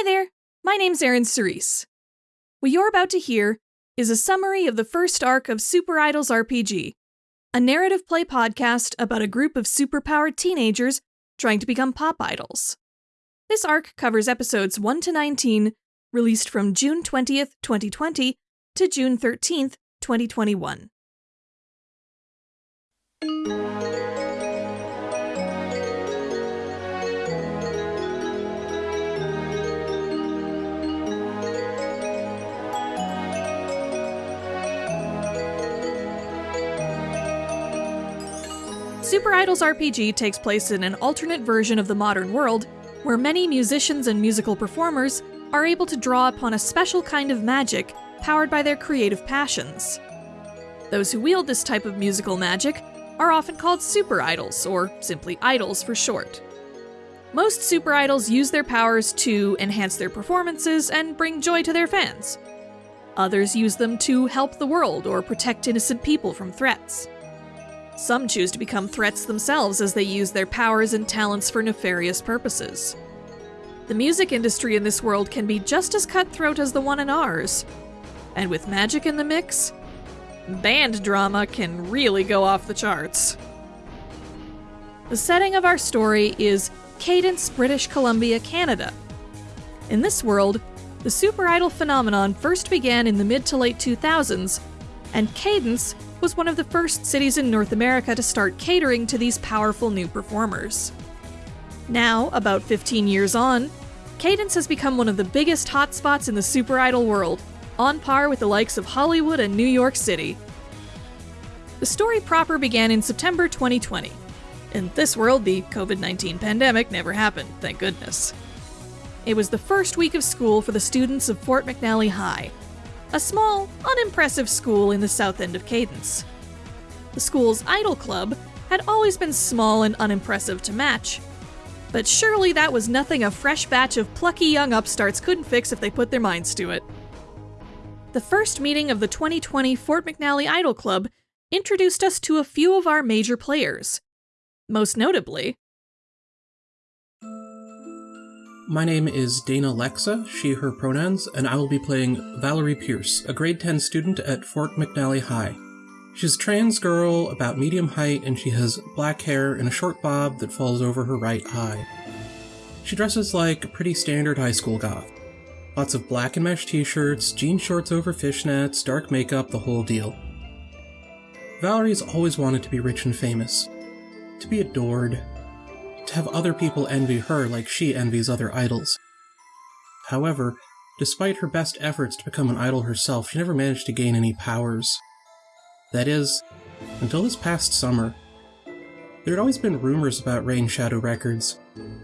Hi there, my name's Erin Cerise. What you're about to hear is a summary of the first arc of Super Idols RPG, a narrative play podcast about a group of superpowered teenagers trying to become pop idols. This arc covers episodes 1 to 19, released from June 20th, 2020 to June 13th, 2021. Super Idols RPG takes place in an alternate version of the modern world, where many musicians and musical performers are able to draw upon a special kind of magic powered by their creative passions. Those who wield this type of musical magic are often called super idols, or simply idols for short. Most super idols use their powers to enhance their performances and bring joy to their fans. Others use them to help the world or protect innocent people from threats. Some choose to become threats themselves as they use their powers and talents for nefarious purposes. The music industry in this world can be just as cutthroat as the one in ours. And with magic in the mix, band drama can really go off the charts. The setting of our story is Cadence, British Columbia, Canada. In this world, the super idol phenomenon first began in the mid to late 2000s, and Cadence was one of the first cities in North America to start catering to these powerful new performers. Now, about 15 years on, Cadence has become one of the biggest hotspots in the super idol world, on par with the likes of Hollywood and New York City. The story proper began in September 2020. In this world, the COVID 19 pandemic never happened, thank goodness. It was the first week of school for the students of Fort McNally High, a small, unimpressive school in the south end of Cadence. The school's idol club had always been small and unimpressive to match, but surely that was nothing a fresh batch of plucky young upstarts couldn't fix if they put their minds to it. The first meeting of the 2020 Fort McNally Idol Club introduced us to a few of our major players. Most notably, My name is Dana Lexa, she, her pronouns, and I will be playing Valerie Pierce, a grade 10 student at Fort McNally High. She's a trans girl, about medium height, and she has black hair and a short bob that falls over her right eye. She dresses like a pretty standard high school goth. Lots of black and mesh t shirts, jean shorts over fishnets, dark makeup, the whole deal. Valerie's always wanted to be rich and famous, to be adored, to have other people envy her like she envies other idols. However, despite her best efforts to become an idol herself, she never managed to gain any powers. That is, until this past summer. There had always been rumors about Rain Shadow Records,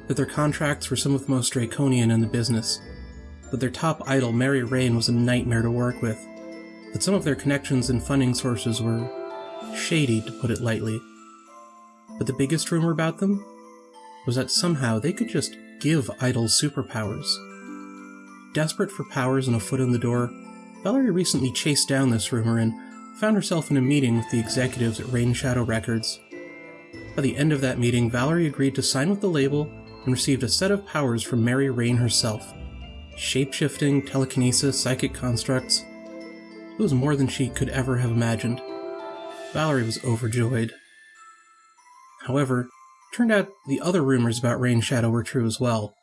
that their contracts were some of the most draconian in the business, that their top idol, Mary Rain, was a nightmare to work with, that some of their connections and funding sources were shady, to put it lightly. But the biggest rumor about them was that somehow they could just give idols superpowers. Desperate for powers and a foot in the door, Valerie recently chased down this rumor and found herself in a meeting with the executives at Rain Shadow Records. By the end of that meeting, Valerie agreed to sign with the label and received a set of powers from Mary Rain herself shape-shifting, telekinesis, psychic constructs. It was more than she could ever have imagined. Valerie was overjoyed. However, turned out the other rumors about Rain Shadow were true as well.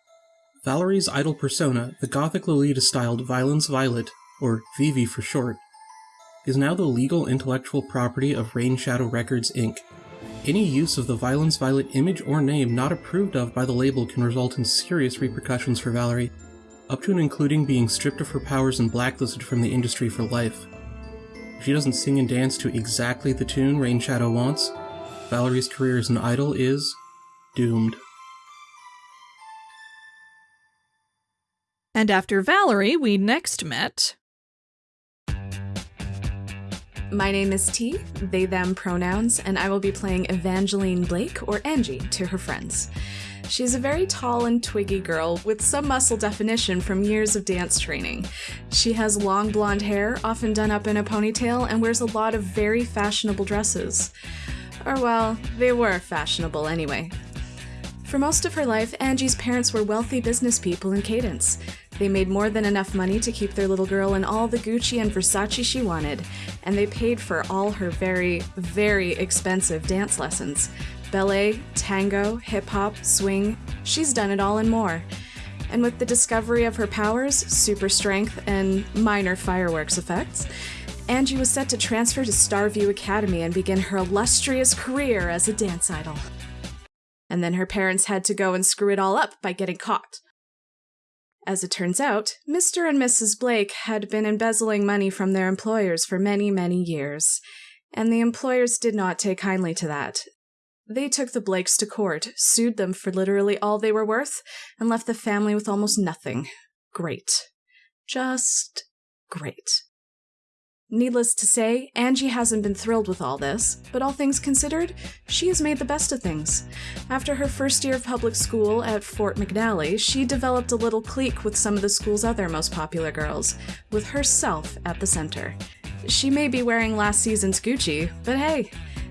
Valerie's idol persona, the gothic Lolita styled Violence Violet, or Vivi for short, is now the legal intellectual property of Rain Shadow Records Inc. Any use of the Violence Violet image or name not approved of by the label can result in serious repercussions for Valerie, up to and including being stripped of her powers and blacklisted from the industry for life. If she doesn't sing and dance to exactly the tune Rain Shadow wants, Valerie's career as an idol is doomed. and after Valerie, we next met. My name is T, they them pronouns, and I will be playing Evangeline Blake, or Angie, to her friends. She's a very tall and twiggy girl with some muscle definition from years of dance training. She has long blonde hair, often done up in a ponytail, and wears a lot of very fashionable dresses. Or, well, they were fashionable anyway. For most of her life, Angie's parents were wealthy business people in Cadence. They made more than enough money to keep their little girl in all the Gucci and Versace she wanted, and they paid for all her very, very expensive dance lessons ballet, tango, hip hop, swing. She's done it all and more. And with the discovery of her powers, super strength, and minor fireworks effects, Angie was set to transfer to Starview Academy and begin her illustrious career as a dance idol. And then her parents had to go and screw it all up by getting caught. As it turns out, Mr. and Mrs. Blake had been embezzling money from their employers for many, many years, and the employers did not take kindly to that. They took the Blakes to court, sued them for literally all they were worth, and left the family with almost nothing. Great. Just great. Needless to say, Angie hasn't been thrilled with all this, but all things considered, she has made the best of things. After her first year of public school at Fort McNally, she developed a little clique with some of the school's other most popular girls, with herself at the center. She may be wearing last season's Gucci, but hey,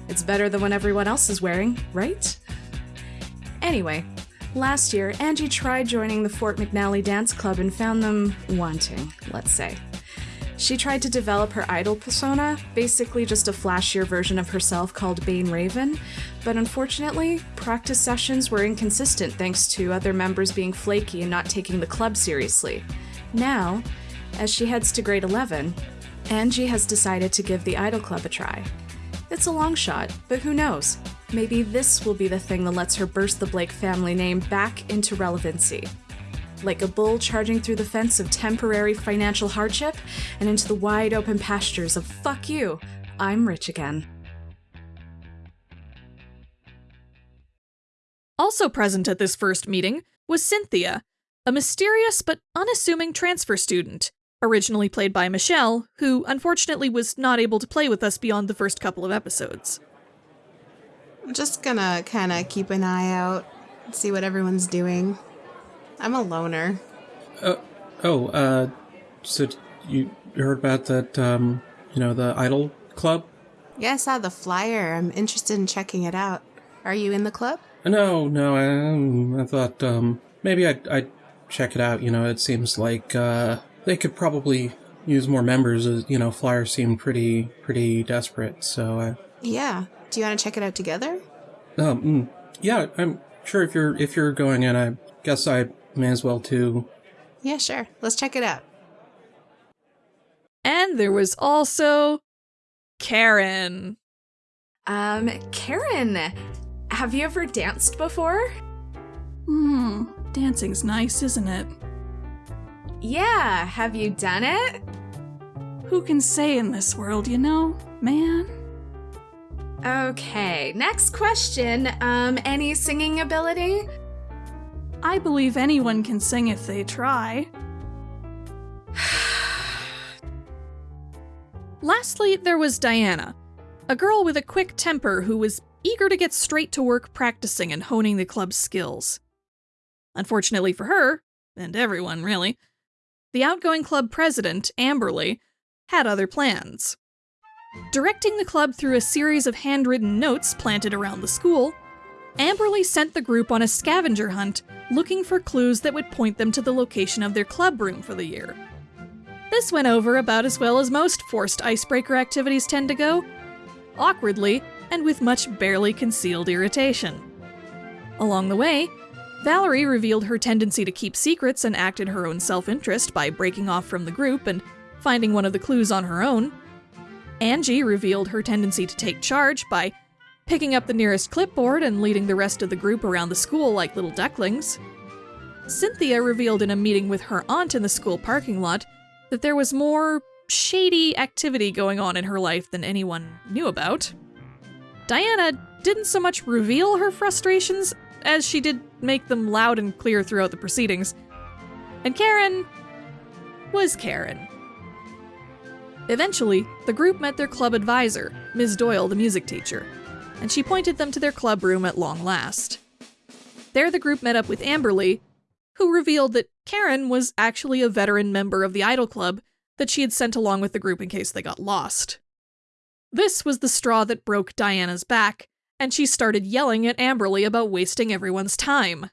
it's better than what everyone else is wearing, right? Anyway, last year, Angie tried joining the Fort McNally Dance Club and found them wanting, let's say. She tried to develop her idol persona, basically just a flashier version of herself called Bane Raven, but unfortunately, practice sessions were inconsistent thanks to other members being flaky and not taking the club seriously. Now, as she heads to grade 11, Angie has decided to give the Idol Club a try. It's a long shot, but who knows? Maybe this will be the thing that lets her burst the Blake family name back into relevancy like a bull charging through the fence of temporary financial hardship and into the wide open pastures of fuck you, I'm rich again. Also present at this first meeting was Cynthia, a mysterious but unassuming transfer student, originally played by Michelle, who unfortunately was not able to play with us beyond the first couple of episodes. I'm just gonna kind of keep an eye out, see what everyone's doing. I'm a loner. Uh, oh, uh, so you heard about that, um, you know, the Idol Club? Yeah, I saw the flyer. I'm interested in checking it out. Are you in the club? No, no, I, I thought, um, maybe I'd, I'd check it out. You know, it seems like, uh, they could probably use more members. You know, Flyer seemed pretty, pretty desperate, so, uh, Yeah. Do you want to check it out together? um, mm, yeah, I'm sure if you're, if you're going in, I guess I May as well too. Yeah, sure. Let's check it out. And there was also Karen. Um, Karen, have you ever danced before? Hmm, dancing's nice, isn't it? Yeah, have you done it? Who can say in this world, you know, man? Okay, next question. Um, any singing ability? I believe anyone can sing if they try. Lastly, there was Diana, a girl with a quick temper who was eager to get straight to work practicing and honing the club's skills. Unfortunately for her, and everyone really, the outgoing club president, Amberly, had other plans. Directing the club through a series of handwritten notes planted around the school, Amberly sent the group on a scavenger hunt looking for clues that would point them to the location of their club room for the year. This went over about as well as most forced icebreaker activities tend to go awkwardly and with much barely concealed irritation. Along the way, Valerie revealed her tendency to keep secrets and act in her own self interest by breaking off from the group and finding one of the clues on her own. Angie revealed her tendency to take charge by picking up the nearest clipboard and leading the rest of the group around the school like little ducklings. Cynthia revealed in a meeting with her aunt in the school parking lot that there was more shady activity going on in her life than anyone knew about. Diana didn't so much reveal her frustrations as she did make them loud and clear throughout the proceedings. And Karen was Karen. Eventually, the group met their club advisor, Ms. Doyle, the music teacher and she pointed them to their club room at long last. There, the group met up with Amberly, who revealed that Karen was actually a veteran member of the Idol Club that she had sent along with the group in case they got lost. This was the straw that broke Diana's back, and she started yelling at Amberly about wasting everyone's time.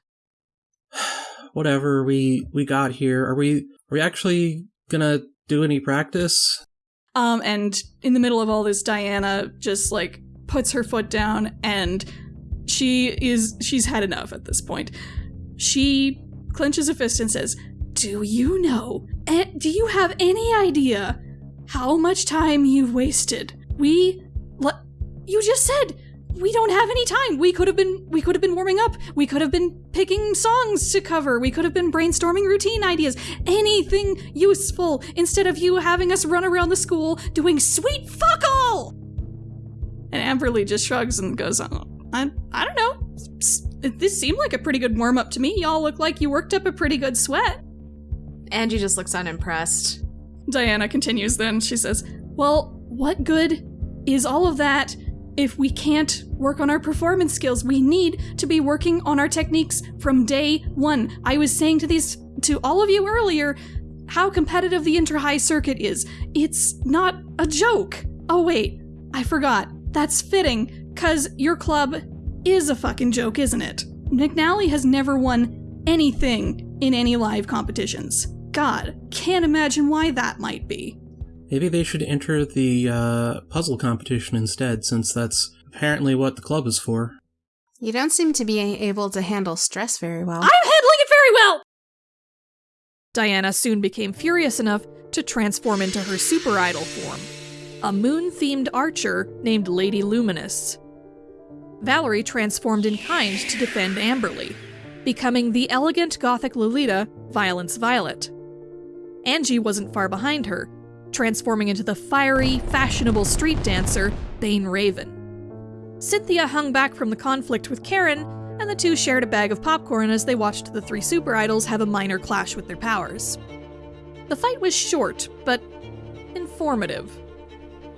Whatever, we we got here. Are we are we actually gonna do any practice? Um, and in the middle of all this, Diana just like puts her foot down and she is she's had enough at this point. She clenches a fist and says, "Do you know? Do you have any idea how much time you've wasted? We, le- you just said we don't have any time. We could have been we could have been warming up. We could have been picking songs to cover. We could have been brainstorming routine ideas. Anything useful instead of you having us run around the school doing sweet fuck all." And Amberly just shrugs and goes, "Oh, I, I don't know. This seemed like a pretty good warm up to me. Y'all look like you worked up a pretty good sweat. Angie just looks unimpressed. Diana continues then. She says, Well, what good is all of that if we can't work on our performance skills? We need to be working on our techniques from day one. I was saying to these to all of you earlier how competitive the inter high circuit is. It's not a joke. Oh wait, I forgot. That's fitting, cause your club is a fucking joke, isn't it? McNally has never won anything in any live competitions. God, can't imagine why that might be. Maybe they should enter the uh, puzzle competition instead, since that's apparently what the club is for. You don't seem to be able to handle stress very well. I'm handling it very well! Diana soon became furious enough to transform into her super idol form, a moon themed archer named Lady Luminous. Valerie transformed in kind to defend Amberly, becoming the elegant gothic Lolita, Violence Violet. Angie wasn't far behind her, transforming into the fiery, fashionable street dancer, Bane Raven. Cynthia hung back from the conflict with Karen, and the two shared a bag of popcorn as they watched the three super idols have a minor clash with their powers. The fight was short, but informative.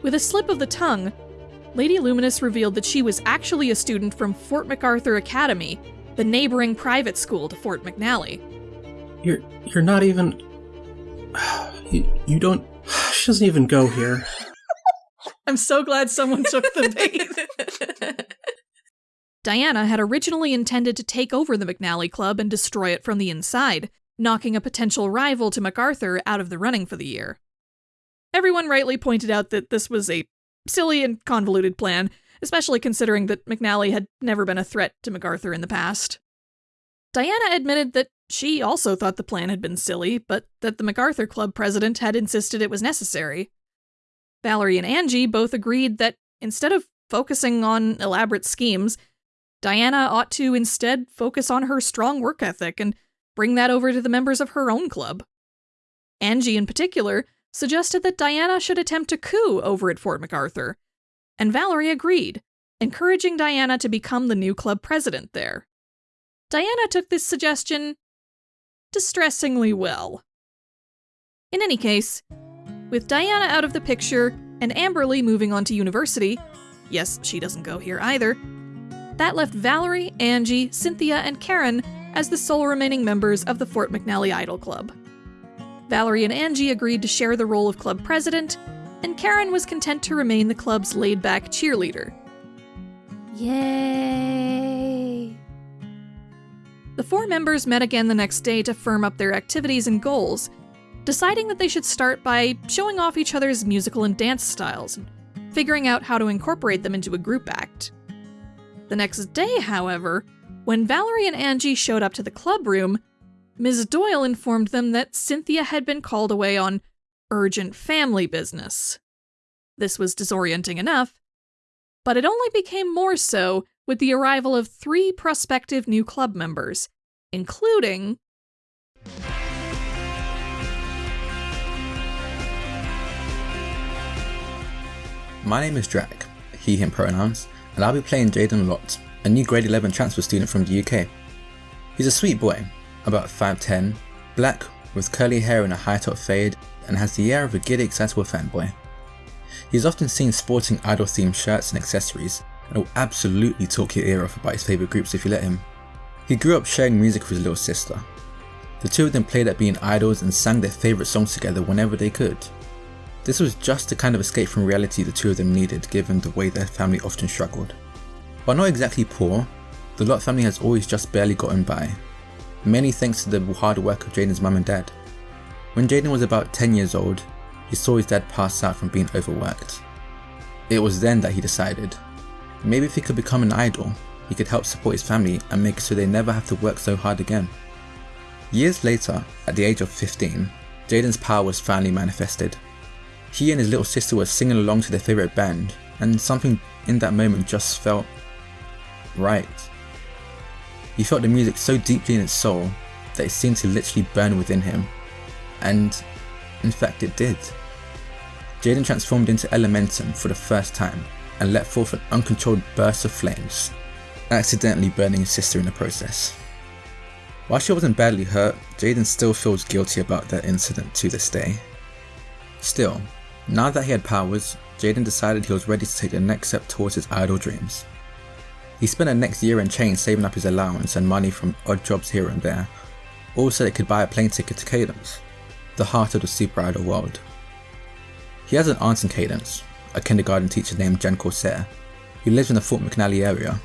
With a slip of the tongue, Lady Luminous revealed that she was actually a student from Fort MacArthur Academy, the neighboring private school to Fort McNally. You're you're not even. You, you don't. She doesn't even go here. I'm so glad someone took the bait. Diana had originally intended to take over the McNally Club and destroy it from the inside, knocking a potential rival to MacArthur out of the running for the year. Everyone rightly pointed out that this was a silly and convoluted plan, especially considering that McNally had never been a threat to MacArthur in the past. Diana admitted that she also thought the plan had been silly, but that the MacArthur Club president had insisted it was necessary. Valerie and Angie both agreed that instead of focusing on elaborate schemes, Diana ought to instead focus on her strong work ethic and bring that over to the members of her own club. Angie, in particular, suggested that Diana should attempt a coup over at Fort MacArthur, and Valerie agreed, encouraging Diana to become the new club president there. Diana took this suggestion distressingly well. In any case, with Diana out of the picture and Amberly moving on to university, yes, she doesn't go here either, that left Valerie, Angie, Cynthia, and Karen as the sole remaining members of the Fort McNally Idol Club. Valerie and Angie agreed to share the role of club president, and Karen was content to remain the club's laid back cheerleader. Yay! The four members met again the next day to firm up their activities and goals, deciding that they should start by showing off each other's musical and dance styles and figuring out how to incorporate them into a group act. The next day, however, when Valerie and Angie showed up to the club room, Ms. Doyle informed them that Cynthia had been called away on urgent family business. This was disorienting enough, but it only became more so with the arrival of three prospective new club members, including My name is Drac, he him pronouns, and I'll be playing Jaden Lott, a new grade 11 transfer student from the UK. He's a sweet boy, about 5'10, black, with curly hair and a high top fade, and has the air of a giddy excitable fanboy. He is often seen sporting idol themed shirts and accessories, and will absolutely talk your ear off about his favourite groups if you let him. He grew up sharing music with his little sister. The two of them played at being idols and sang their favourite songs together whenever they could. This was just the kind of escape from reality the two of them needed given the way their family often struggled. While not exactly poor, the Lott family has always just barely gotten by, mainly thanks to the hard work of Jaden's mum and dad. When Jaden was about 10 years old, he saw his dad pass out from being overworked. It was then that he decided, maybe if he could become an idol, he could help support his family and make sure they never have to work so hard again. Years later, at the age of 15, Jaden's power was finally manifested. He and his little sister were singing along to their favourite band, and something in that moment just felt right. He felt the music so deeply in his soul that it seemed to literally burn within him. And in fact, it did. Jaden transformed into Elementum for the first time and let forth an uncontrolled burst of flames, accidentally burning his sister in the process. While she wasn't badly hurt, Jaden still feels guilty about that incident to this day. Still, now that he had powers, Jaden decided he was ready to take the next step towards his idol dreams. He spent the next year and change saving up his allowance and money from odd jobs here and there, all so he could buy a plane ticket to Cadence, the heart of the Super Idol world. He has an aunt in Cadence, a kindergarten teacher named Jen Corsair, who lives in the Fort McNally area.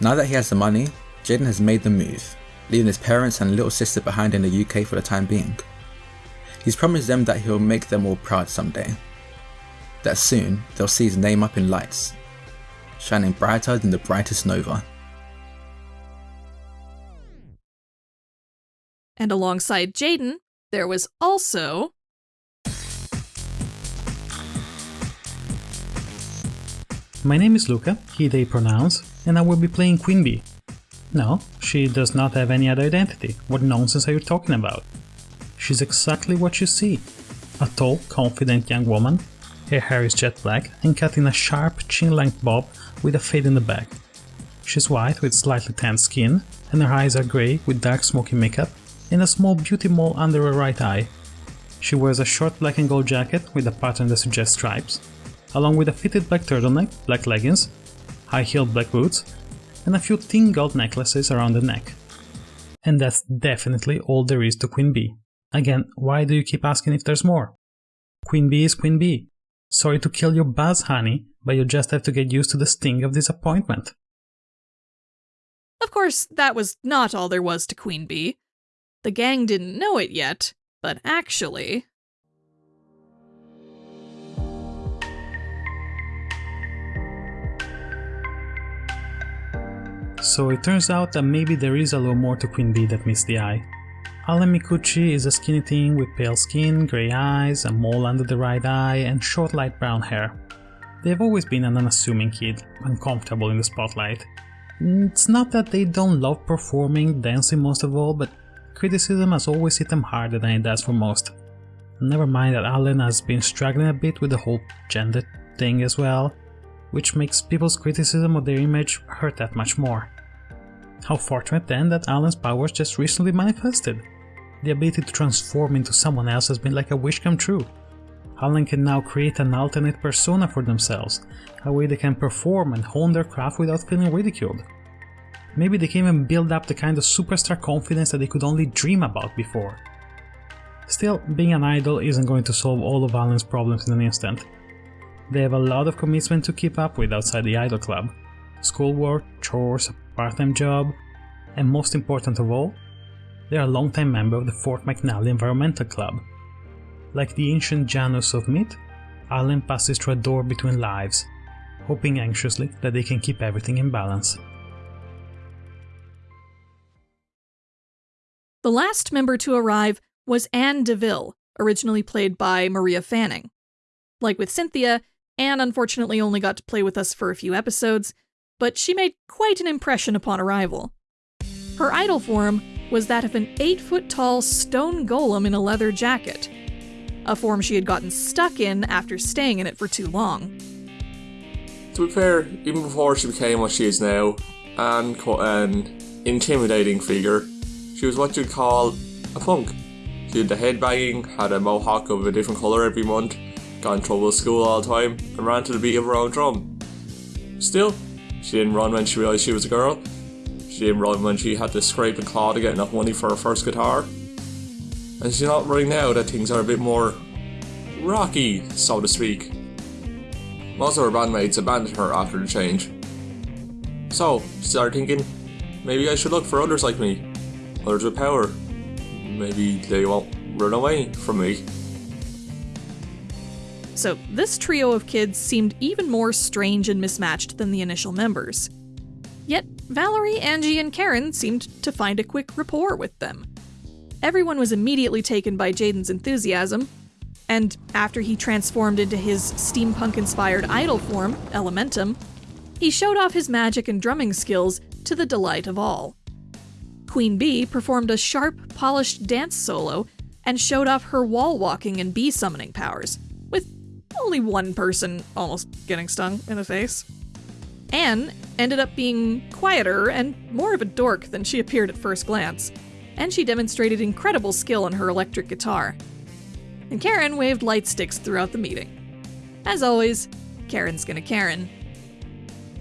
Now that he has the money, Jaden has made the move, leaving his parents and little sister behind in the UK for the time being. He's promised them that he'll make them all proud someday. That soon, they'll see his name up in lights, shining brighter than the brightest nova. And alongside Jaden, there was also My name is Luca, he they pronounce, and I will be playing Queen Bee. No, she does not have any other identity. What nonsense are you talking about? She's exactly what you see. A tall, confident young woman. Her hair is jet black and cut in a sharp, chin-length bob with a fade in the back. She's white with slightly tanned skin, and her eyes are grey with dark smoky makeup and a small beauty mole under her right eye. She wears a short black and gold jacket with a pattern that suggests stripes, along with a fitted black turtleneck, black leggings, high-heeled black boots, and a few thin gold necklaces around the neck. And that's definitely all there is to Queen Bee. Again, why do you keep asking if there's more? Queen Bee is Queen Bee. Sorry to kill your buzz, honey, but you just have to get used to the sting of disappointment. Of course, that was not all there was to Queen Bee. The gang didn't know it yet, but actually. So it turns out that maybe there is a little more to Queen Bee that meets the eye. Allen Mikuchi is a skinny teen with pale skin, grey eyes, a mole under the right eye, and short light brown hair. They've always been an unassuming kid, uncomfortable in the spotlight. Mm, it's not that they don't love performing, dancing most of all, but criticism has always hit them harder than it does for most. Never mind that Allen has been struggling a bit with the whole gender thing as well, which makes people's criticism of their image hurt that much more. How fortunate then that Allen's powers just recently manifested. The ability to transform into someone else has been like a wish come true. Allen can now create an alternate persona for themselves, a way they can perform and hone their craft without feeling ridiculed. Maybe they can even build up the kind of superstar confidence that they could only dream about before. Still, being an idol isn't going to solve all of Allen's problems in an instant. They have a lot of commitment to keep up with outside the idol club. Schoolwork, chores, a part-time job, and most important of all, they are a long-time member of the Fort McNally Environmental Club. Like the ancient Janus of myth, Allen passes through a door between lives, hoping anxiously that they can keep everything in balance. The last member to arrive was Anne DeVille, originally played by Maria Fanning. Like with Cynthia, Anne unfortunately only got to play with us for a few episodes, but she made quite an impression upon arrival. Her idol form was that of an 8 foot tall stone golem in a leather jacket, a form she had gotten stuck in after staying in it for too long. To be fair, even before she became what she is now, and quite an intimidating figure, she was what you'd call a punk. She did the headbanging, had a mohawk of a different colour every month, got in trouble at school all the time, and ran to the beat of her own drum. Still, she didn't run when she realised she was a girl. She run when she had to scrape and claw to get enough money for her first guitar. And she's not right now that things are a bit more rocky, so to speak. Most of her bandmates abandoned her after the change. So, started thinking, maybe I should look for others like me, others with power. Maybe they won't run away from me. So, this trio of kids seemed even more strange and mismatched than the initial members. Valerie, Angie, and Karen seemed to find a quick rapport with them. Everyone was immediately taken by Jaden's enthusiasm, and after he transformed into his steampunk inspired idol form, Elementum, he showed off his magic and drumming skills to the delight of all. Queen Bee performed a sharp, polished dance solo and showed off her wall walking and bee summoning powers, with only one person almost getting stung in the face. Anne ended up being quieter and more of a dork than she appeared at first glance, and she demonstrated incredible skill on her electric guitar. And Karen waved light sticks throughout the meeting. As always, Karen's gonna Karen.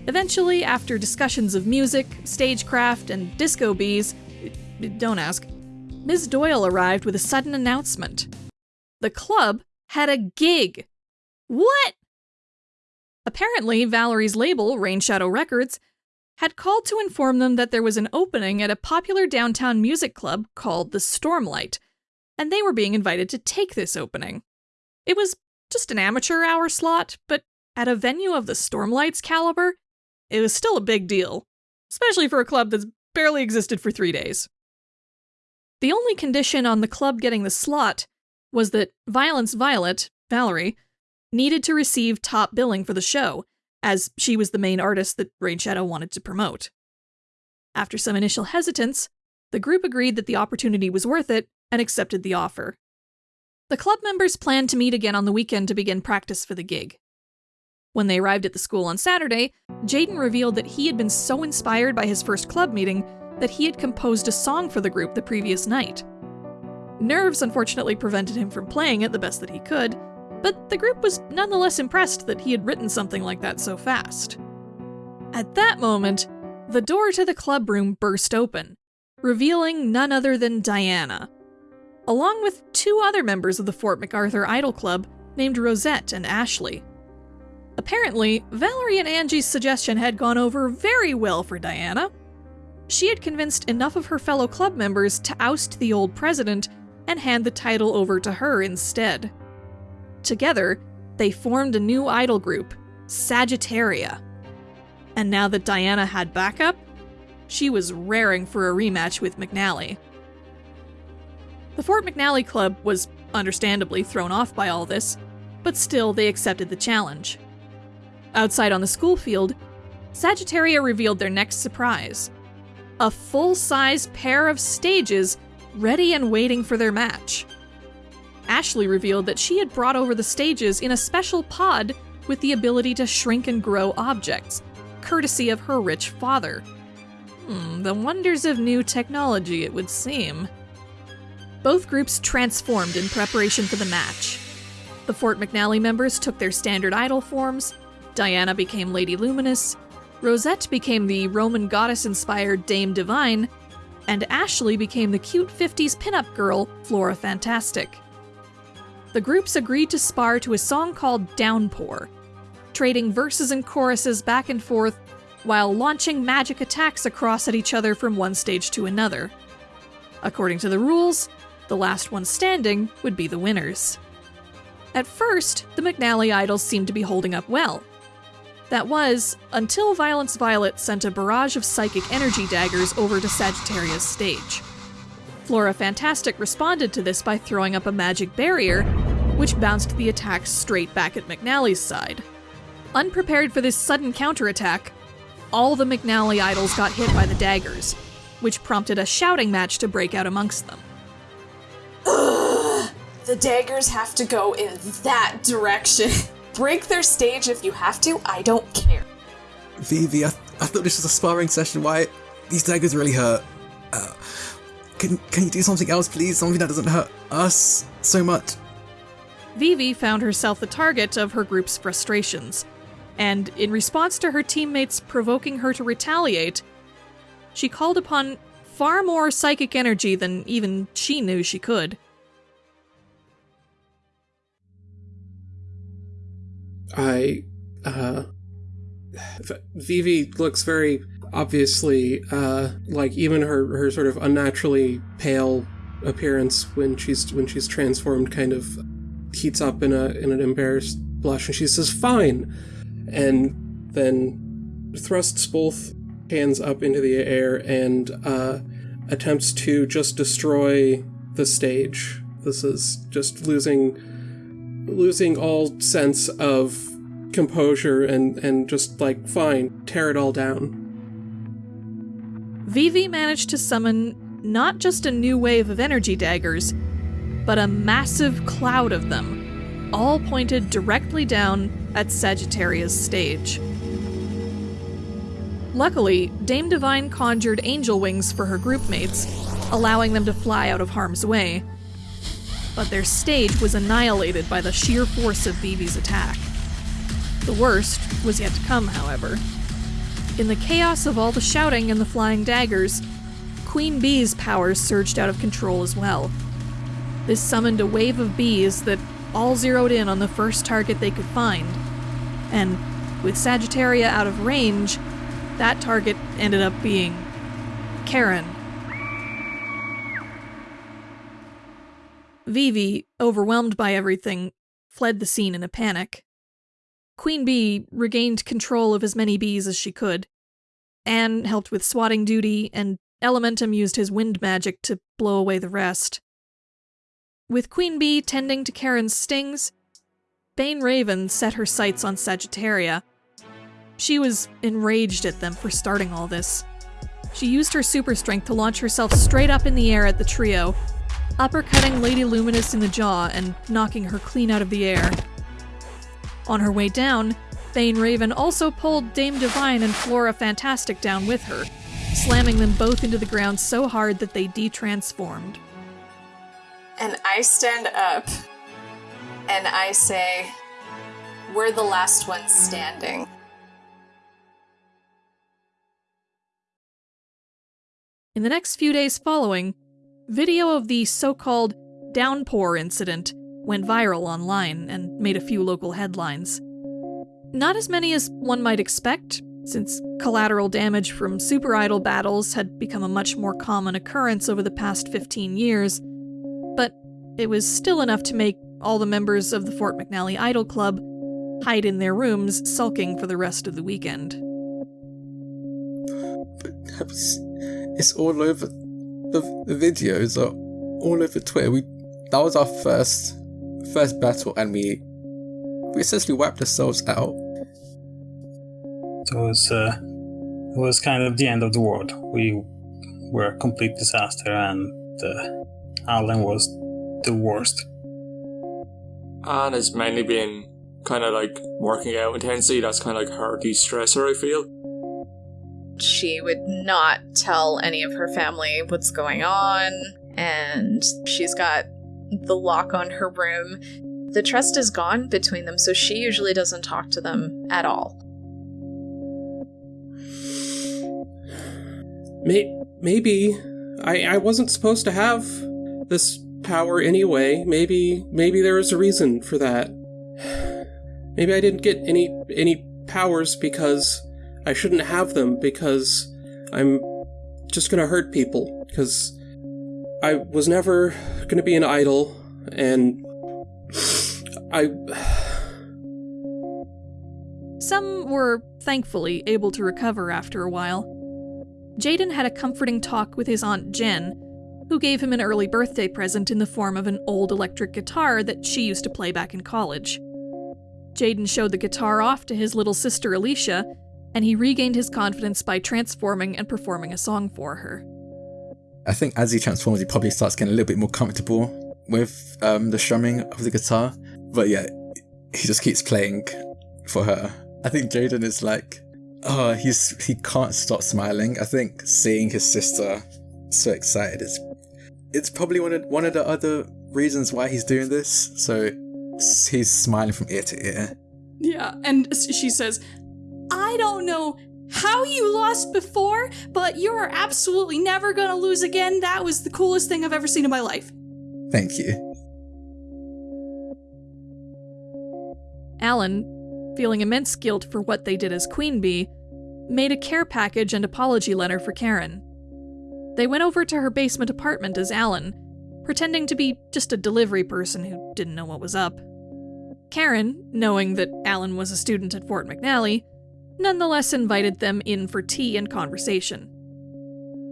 Eventually, after discussions of music, stagecraft, and disco bees, don't ask, Ms. Doyle arrived with a sudden announcement. The club had a gig. What? Apparently, Valerie's label, Rain Shadow Records, had called to inform them that there was an opening at a popular downtown music club called the Stormlight, and they were being invited to take this opening. It was just an amateur hour slot, but at a venue of the Stormlight's caliber, it was still a big deal, especially for a club that's barely existed for three days. The only condition on the club getting the slot was that Violence Violet, Valerie, needed to receive top billing for the show, as she was the main artist that Rain Shadow wanted to promote. After some initial hesitance, the group agreed that the opportunity was worth it and accepted the offer. The club members planned to meet again on the weekend to begin practice for the gig. When they arrived at the school on Saturday, Jaden revealed that he had been so inspired by his first club meeting that he had composed a song for the group the previous night. Nerves unfortunately prevented him from playing it the best that he could, but the group was nonetheless impressed that he had written something like that so fast. At that moment, the door to the club room burst open, revealing none other than Diana, along with two other members of the Fort MacArthur Idol Club named Rosette and Ashley. Apparently, Valerie and Angie's suggestion had gone over very well for Diana. She had convinced enough of her fellow club members to oust the old president and hand the title over to her instead. Together, they formed a new idol group, Sagittaria. And now that Diana had backup, she was raring for a rematch with McNally. The Fort McNally Club was understandably thrown off by all this, but still they accepted the challenge. Outside on the school field, Sagittaria revealed their next surprise a full size pair of stages ready and waiting for their match. Ashley revealed that she had brought over the stages in a special pod with the ability to shrink and grow objects, courtesy of her rich father. Hmm, the wonders of new technology, it would seem. Both groups transformed in preparation for the match. The Fort McNally members took their standard idol forms, Diana became Lady Luminous, Rosette became the Roman goddess inspired Dame Divine, and Ashley became the cute 50s pinup girl, Flora Fantastic the groups agreed to spar to a song called Downpour, trading verses and choruses back and forth while launching magic attacks across at each other from one stage to another. According to the rules, the last one standing would be the winners. At first, the McNally idols seemed to be holding up well. That was, until Violence Violet sent a barrage of psychic energy daggers over to Sagittaria's stage. Flora Fantastic responded to this by throwing up a magic barrier, which bounced the attack straight back at McNally's side. Unprepared for this sudden counterattack, all the McNally idols got hit by the daggers, which prompted a shouting match to break out amongst them. Ugh, the daggers have to go in that direction. Break their stage if you have to, I don't care. Vivi, I, th- I thought this was a sparring session. Why? These daggers really hurt. Uh, can, can you do something else, please? Something that doesn't hurt us so much? Vivi found herself the target of her group's frustrations, and in response to her teammates provoking her to retaliate, she called upon far more psychic energy than even she knew she could. I, uh. Vivi looks very obviously, uh, like even her her sort of unnaturally pale appearance when she's when she's transformed kind of heats up in a in an embarrassed blush, and she says, "Fine," and then thrusts both hands up into the air and uh, attempts to just destroy the stage. This is just losing losing all sense of composure and and just like fine, tear it all down. Vivi managed to summon not just a new wave of energy daggers, but a massive cloud of them, all pointed directly down at Sagittaria's stage. Luckily, Dame Divine conjured angel wings for her groupmates, allowing them to fly out of harm's way. But their stage was annihilated by the sheer force of Vivi's attack. The worst was yet to come, however. In the chaos of all the shouting and the flying daggers, Queen Bee's powers surged out of control as well. This summoned a wave of bees that all zeroed in on the first target they could find. And with Sagittaria out of range, that target ended up being Karen. Vivi, overwhelmed by everything, fled the scene in a panic. Queen Bee regained control of as many bees as she could. Anne helped with swatting duty, and Elementum used his wind magic to blow away the rest. With Queen Bee tending to Karen's stings, Bane Raven set her sights on Sagittaria. She was enraged at them for starting all this. She used her super strength to launch herself straight up in the air at the trio, uppercutting Lady Luminous in the jaw and knocking her clean out of the air. On her way down, Bane Raven also pulled Dame Divine and Flora Fantastic down with her, slamming them both into the ground so hard that they detransformed. And I stand up and I say, We're the last ones standing. In the next few days following, video of the so called downpour incident went viral online and made a few local headlines. Not as many as one might expect, since collateral damage from super idol battles had become a much more common occurrence over the past 15 years, but it was still enough to make all the members of the Fort McNally Idol Club hide in their rooms, sulking for the rest of the weekend. But that was, it's all over. The, the videos are all over Twitter. We that was our first first battle, and we we essentially wiped ourselves out. It was uh, it was kind of the end of the world. We were a complete disaster, and uh, Alan was the worst. Anne has mainly been kind of like working out intensely. That's kind of like her de stressor, I feel. She would not tell any of her family what's going on, and she's got the lock on her room. The trust is gone between them, so she usually doesn't talk to them at all. Maybe I I wasn't supposed to have this power anyway. Maybe maybe there is a reason for that. Maybe I didn't get any any powers because I shouldn't have them because I'm just gonna hurt people because I was never gonna be an idol and I Some were thankfully able to recover after a while. Jaden had a comforting talk with his Aunt Jen, who gave him an early birthday present in the form of an old electric guitar that she used to play back in college. Jaden showed the guitar off to his little sister Alicia, and he regained his confidence by transforming and performing a song for her. I think as he transforms, he probably starts getting a little bit more comfortable with um, the strumming of the guitar. But yeah, he just keeps playing for her. I think Jaden is like, oh, he's he can't stop smiling. I think seeing his sister so excited is it's probably one of one of the other reasons why he's doing this. So he's smiling from ear to ear. Yeah, and she says, I don't know how you lost before, but you're absolutely never gonna lose again. That was the coolest thing I've ever seen in my life. Thank you. Alan, feeling immense guilt for what they did as Queen Bee, made a care package and apology letter for Karen. They went over to her basement apartment as Alan, pretending to be just a delivery person who didn't know what was up. Karen, knowing that Alan was a student at Fort McNally, nonetheless invited them in for tea and conversation.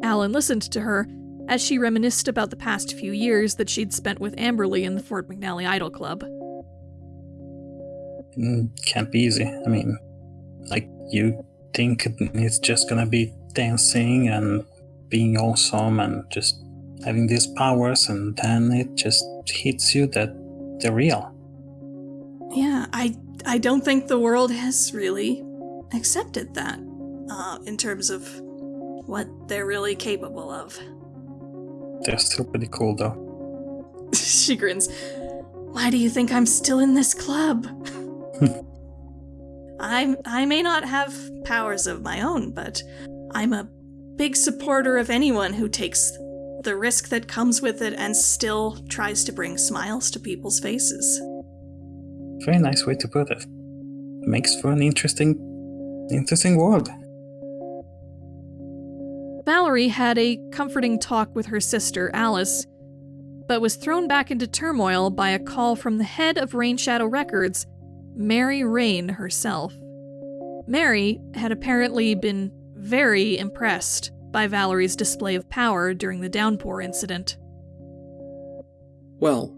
Alan listened to her as she reminisced about the past few years that she'd spent with Amberly in the Fort McNally Idol Club. Mm, can't be easy. I mean, like, you think it's just gonna be dancing and being awesome and just having these powers, and then it just hits you that they're real. Yeah, I I don't think the world has really accepted that uh, in terms of what they're really capable of. They're still pretty cool, though. she grins. Why do you think I'm still in this club? I I may not have powers of my own, but I'm a big supporter of anyone who takes the risk that comes with it and still tries to bring smiles to people's faces. Very nice way to put it. Makes for an interesting interesting world. Valerie had a comforting talk with her sister, Alice, but was thrown back into turmoil by a call from the head of Rain Shadow Records, Mary Rain herself. Mary had apparently been very impressed by Valerie's display of power during the downpour incident. Well,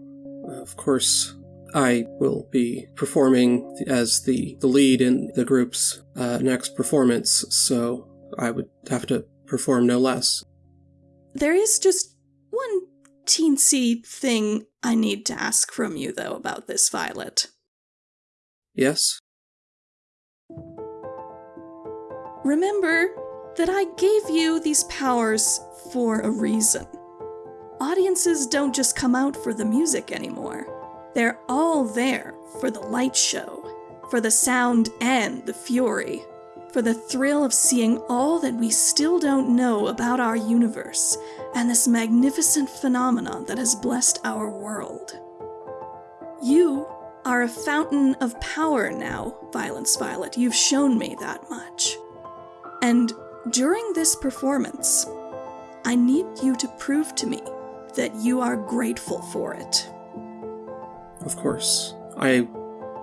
of course, I will be performing as the, the lead in the group's uh, next performance, so I would have to perform no less. There is just one teensy thing I need to ask from you, though, about this, Violet. Yes? Remember that I gave you these powers for a reason. Audiences don't just come out for the music anymore. They're all there for the light show, for the sound and the fury, for the thrill of seeing all that we still don't know about our universe and this magnificent phenomenon that has blessed our world. You are a fountain of power now, Violence Violet. You've shown me that much. And during this performance, I need you to prove to me that you are grateful for it. Of course. I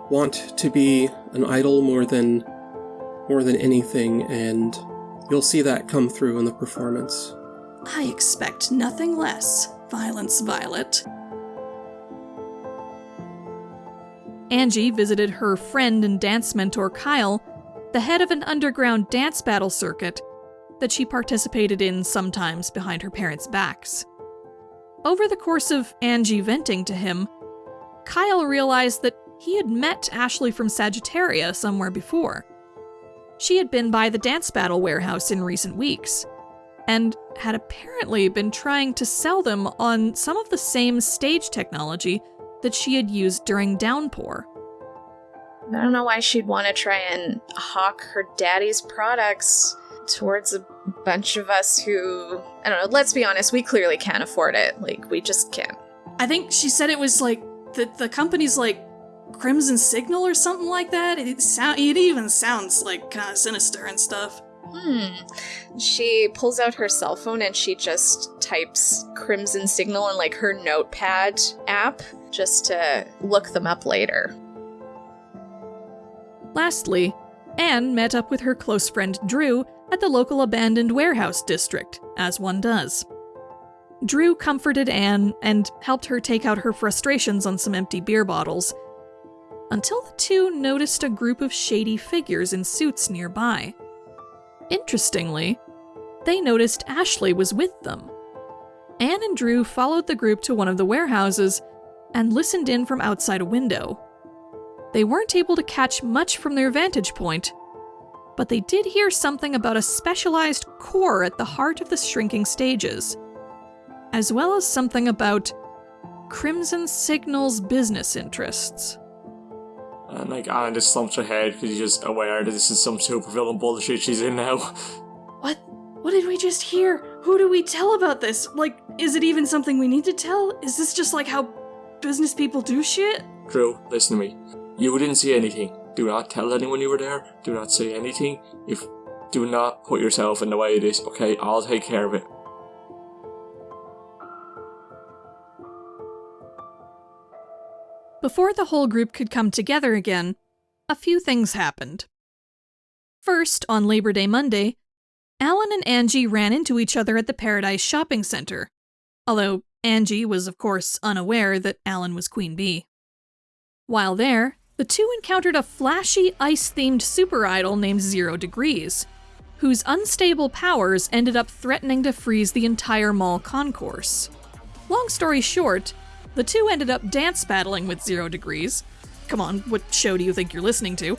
want to be an idol more than more than anything, and you'll see that come through in the performance. I expect nothing less, Violence Violet. Angie visited her friend and dance mentor Kyle, the head of an underground dance battle circuit that she participated in sometimes behind her parents' backs. Over the course of Angie venting to him, Kyle realized that he had met Ashley from Sagittaria somewhere before. She had been by the dance battle warehouse in recent weeks, and had apparently been trying to sell them on some of the same stage technology that she had used during Downpour. I don't know why she'd want to try and hawk her daddy's products towards a bunch of us who, I don't know, let's be honest, we clearly can't afford it. Like, we just can't. I think she said it was like the, the company's like Crimson Signal or something like that. It sound it even sounds like kind of sinister and stuff. Hmm. She pulls out her cell phone and she just types Crimson Signal in like her notepad app just to look them up later. Lastly, Anne met up with her close friend Drew at the local abandoned warehouse district, as one does. Drew comforted Anne and helped her take out her frustrations on some empty beer bottles, until the two noticed a group of shady figures in suits nearby. Interestingly, they noticed Ashley was with them. Anne and Drew followed the group to one of the warehouses and listened in from outside a window. They weren't able to catch much from their vantage point, but they did hear something about a specialized core at the heart of the shrinking stages, as well as something about Crimson Signal's business interests. And like Anna just slumps her head because she's just aware that this is some supervillain bullshit she's in now. What? What did we just hear? Who do we tell about this? Like, is it even something we need to tell? Is this just like how business people do shit? Drew, listen to me. You didn't see anything. Do not tell anyone you were there. Do not say anything. If Do not put yourself in the way of this, okay? I'll take care of it. Before the whole group could come together again, a few things happened. First, on Labor Day Monday, Alan and Angie ran into each other at the Paradise Shopping Center, although Angie was, of course, unaware that Alan was Queen Bee. While there, the two encountered a flashy ice themed super idol named Zero Degrees, whose unstable powers ended up threatening to freeze the entire mall concourse. Long story short, the two ended up dance battling with Zero Degrees. Come on, what show do you think you're listening to?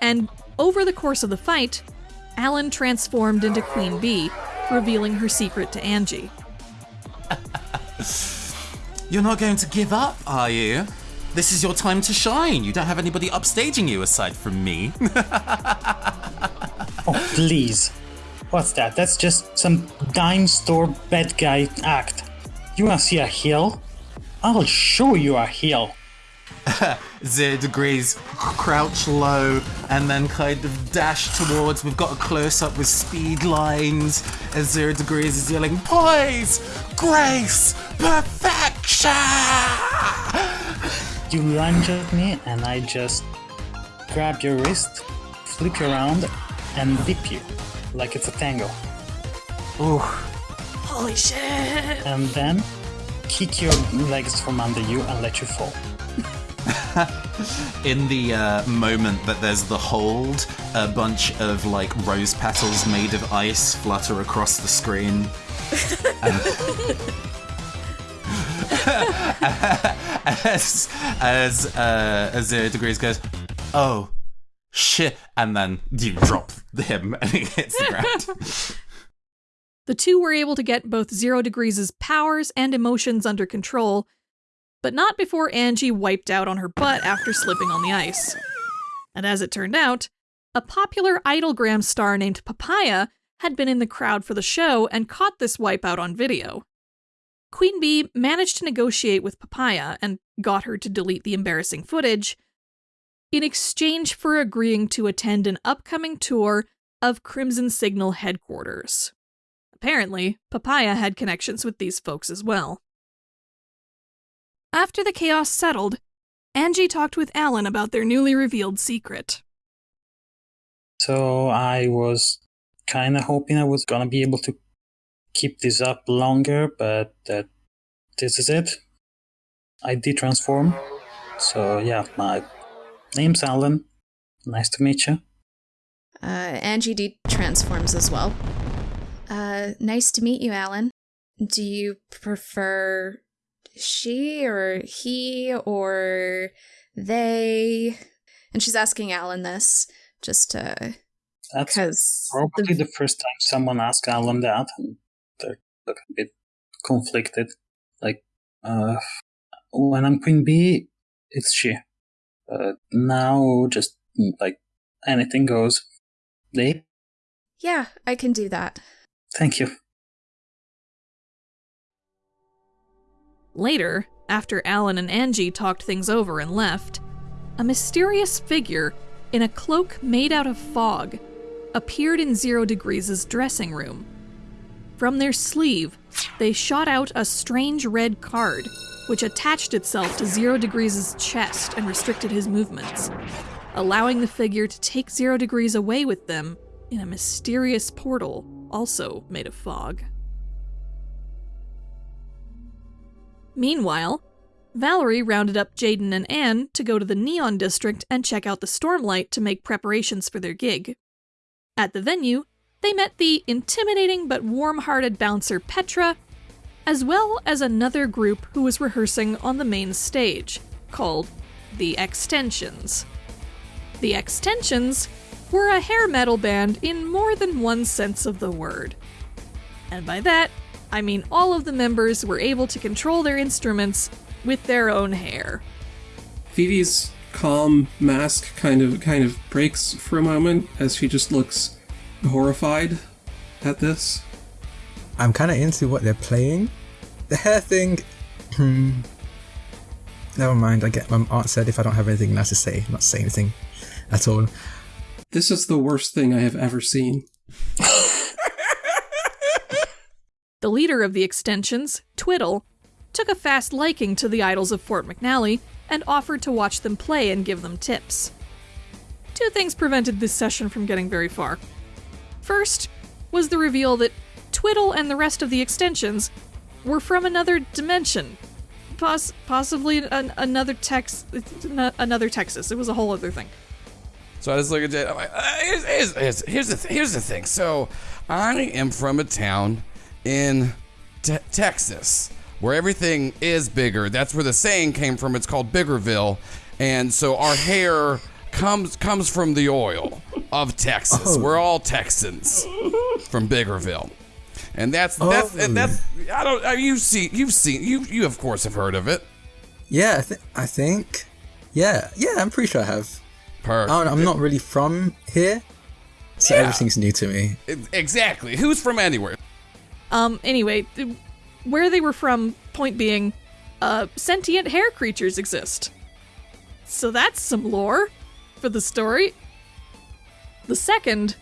And over the course of the fight, Alan transformed into Queen Bee, revealing her secret to Angie. You're not going to give up, are you? This is your time to shine. You don't have anybody upstaging you aside from me. Oh, please. What's that? That's just some dime store bad guy act. You wanna see a heel? I'll show you a heel. Zero degrees, crouch low, and then kind of dash towards. We've got a close up with speed lines as zero degrees is yelling, Poise, grace, perfection! You lunge at me, and I just grab your wrist, flip you around, and dip you like it's a tango. Ooh, Holy shit! And then kick your legs from under you and let you fall. in the uh, moment that there's the hold, a bunch of like rose petals made of ice flutter across the screen. as as uh, as zero degrees goes, oh shit, and then you drop him and he hits the ground. The two were able to get both Zero Degrees' powers and emotions under control, but not before Angie wiped out on her butt after slipping on the ice. And as it turned out, a popular Idolgram star named Papaya had been in the crowd for the show and caught this wipeout on video. Queen Bee managed to negotiate with Papaya and got her to delete the embarrassing footage in exchange for agreeing to attend an upcoming tour of Crimson Signal headquarters. Apparently, Papaya had connections with these folks as well. After the chaos settled, Angie talked with Alan about their newly revealed secret. So I was kind of hoping I was gonna be able to keep this up longer, but that this is it. I did transform. So yeah, my name's Alan. Nice to meet you. Uh, Angie D transforms as well. Uh, nice to meet you, Alan. Do you prefer she or he or they? And she's asking Alan this just to That's because probably the first time someone asked Alan that, and they're a bit conflicted. Like, uh, when I'm Queen Bee, it's she. But now, just like anything goes. They? yeah, I can do that. Thank you. Later, after Alan and Angie talked things over and left, a mysterious figure in a cloak made out of fog appeared in Zero Degrees' dressing room. From their sleeve, they shot out a strange red card, which attached itself to Zero Degrees' chest and restricted his movements, allowing the figure to take Zero Degrees away with them in a mysterious portal also made of fog. Meanwhile, Valerie rounded up Jaden and Anne to go to the Neon District and check out the Stormlight to make preparations for their gig. At the venue, they met the intimidating but warm hearted bouncer Petra, as well as another group who was rehearsing on the main stage, called the Extensions. The Extensions were a hair metal band in more than one sense of the word. And by that, I mean all of the members were able to control their instruments with their own hair. Phoebe's calm mask kind of kind of breaks for a moment as she just looks horrified at this. I'm kind of into what they're playing. The hair thing. Hmm. Never mind. I get my aunt said if I don't have anything nice to say, not say anything at all. This is the worst thing I have ever seen. The leader of the extensions, Twiddle, took a fast liking to the idols of Fort McNally and offered to watch them play and give them tips. Two things prevented this session from getting very far. First was the reveal that Twiddle and the rest of the extensions were from another dimension. Poss- possibly an- another Tex- another Texas. It was a whole other thing. So I just look at Jade. I'm like, uh, here's, here's, here's, here's the th- here's the thing. So I am from a town in te- Texas where everything is bigger. That's where the saying came from. It's called Biggerville, and so our hair comes comes from the oil of Texas. Oh. We're all Texans from Biggerville. And that's that's Oh. and that's I don't you've seen you've seen you you of course have heard of it. Yeah, I, th- I think. Yeah, yeah, I'm pretty sure I have. Perfect. I don't, I'm not really from here, so Yeah. everything's new to me. Exactly. Who's from anywhere? Um, anyway, th- where they were from, point being, uh, sentient hair creatures exist. So that's some lore for the story. The second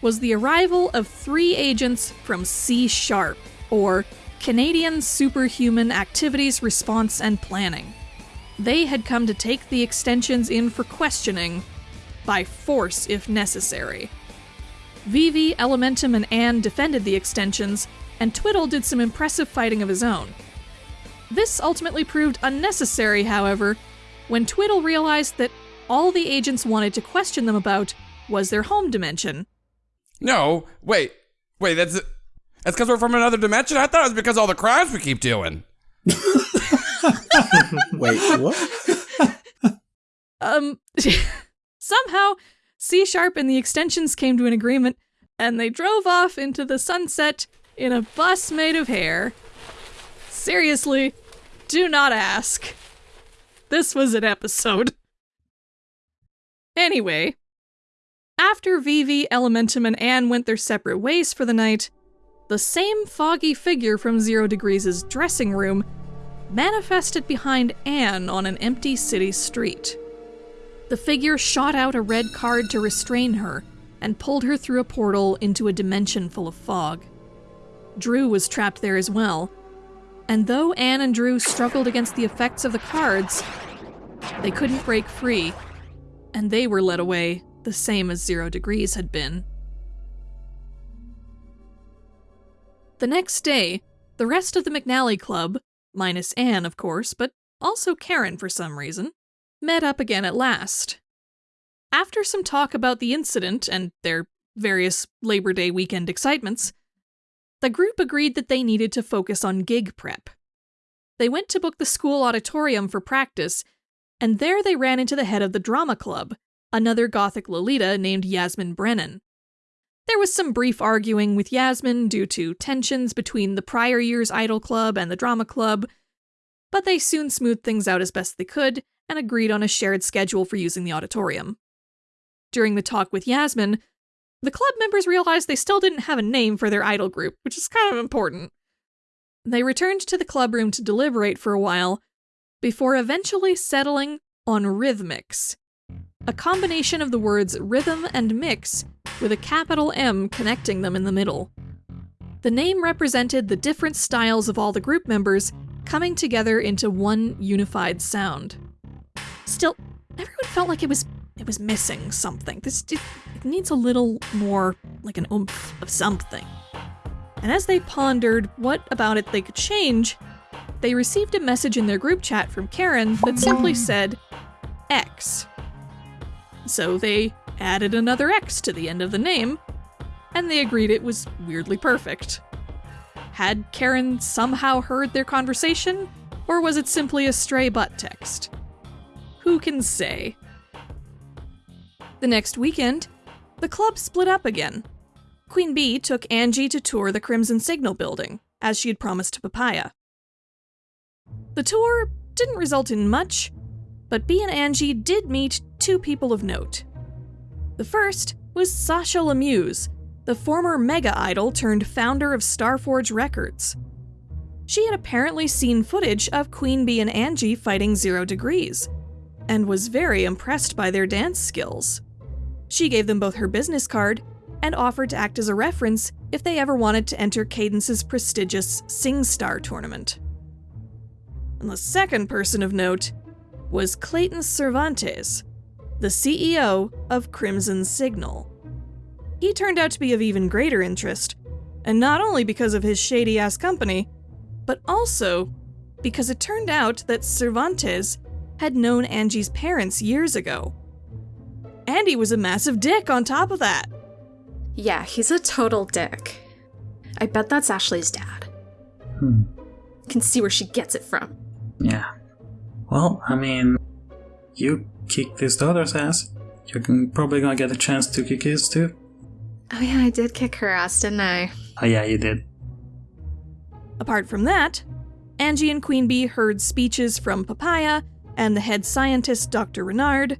was the arrival of three agents from C Sharp, or Canadian Superhuman Activities Response and Planning. They had come to take the extensions in for questioning, by force if necessary. Vivi, Elementum, and Anne defended the extensions, and Twiddle did some impressive fighting of his own. This ultimately proved unnecessary, however, when Twiddle realized that all the agents wanted to question them about was their home dimension. No, wait, wait. That's that's because we're from another dimension. I thought it was because of all the crimes we keep doing. Wait, what? Um, somehow, C Sharp and the extensions came to an agreement, and they drove off into the sunset in a bus made of hair. Seriously, do not ask. This was an episode. Anyway, after Vivi, Elementum, and Anne went their separate ways for the night, the same foggy figure from Zero Degrees' dressing room manifested behind Anne on an empty city street. The figure shot out a red card to restrain her and pulled her through a portal into a dimension full of fog. Drew was trapped there as well, and though Anne and Drew struggled against the effects of the cards, they couldn't break free, and they were led away the same as Zero Degrees had been. The next day, the rest of the McNally Club, minus Anne, of course, but also Karen for some reason, met up again at last. After some talk about the incident and their various Labor Day weekend excitements, the group agreed that they needed to focus on gig prep. They went to book the school auditorium for practice, and there they ran into the head of the drama club, another Gothic Lolita named Yasmin Brennan. There was some brief arguing with Yasmin due to tensions between the prior year's Idol Club and the Drama Club, but they soon smoothed things out as best they could and agreed on a shared schedule for using the auditorium. During the talk with Yasmin, the club members realized they still didn't have a name for their idol group, which is kind of important. They returned to the club room to deliberate for a while, before eventually settling on Rhythmix, a combination of the words rhythm and mix with a capital M connecting them in the middle. The name represented the different styles of all the group members coming together into one unified sound. Still, everyone felt like it was it was missing something. This it, it needs a little more like an oomph of something. And as they pondered what about it they could change, they received a message in their group chat from Karen that simply said X. So they added another X to the end of the name, and they agreed it was weirdly perfect. Had Karen somehow heard their conversation, or was it simply a stray butt text? Who can say? The next weekend, the club split up again. Queen Bee took Angie to tour the Crimson Signal building, as she had promised to Papaya. The tour didn't result in much, but Bee and Angie did meet two people of note. The first was Sasha Lemuse, the former mega idol turned founder of Starforge Records. She had apparently seen footage of Queen Bee and Angie fighting Zero Degrees, and was very impressed by their dance skills. She gave them both her business card and offered to act as a reference if they ever wanted to enter Cadence's prestigious SingStar tournament. And the second person of note was Clayton Cervantes, the CEO of Crimson Signal. He turned out to be of even greater interest, and not only because of his shady ass company, but also because it turned out that Cervantes had known Angie's parents years ago. Andy was a massive dick on top of that. Yeah, he's a total dick. I bet that's Ashley's dad. Hmm. Can see where she gets it from. Yeah. Well, I mean, you kicked this daughter's ass. You're probably gonna get a chance to kick his too. Oh yeah, I did kick her ass, didn't I? Oh yeah, you did. Apart from that, Angie and Queen Bee heard speeches from Papaya and the head scientist, Dr. Renard,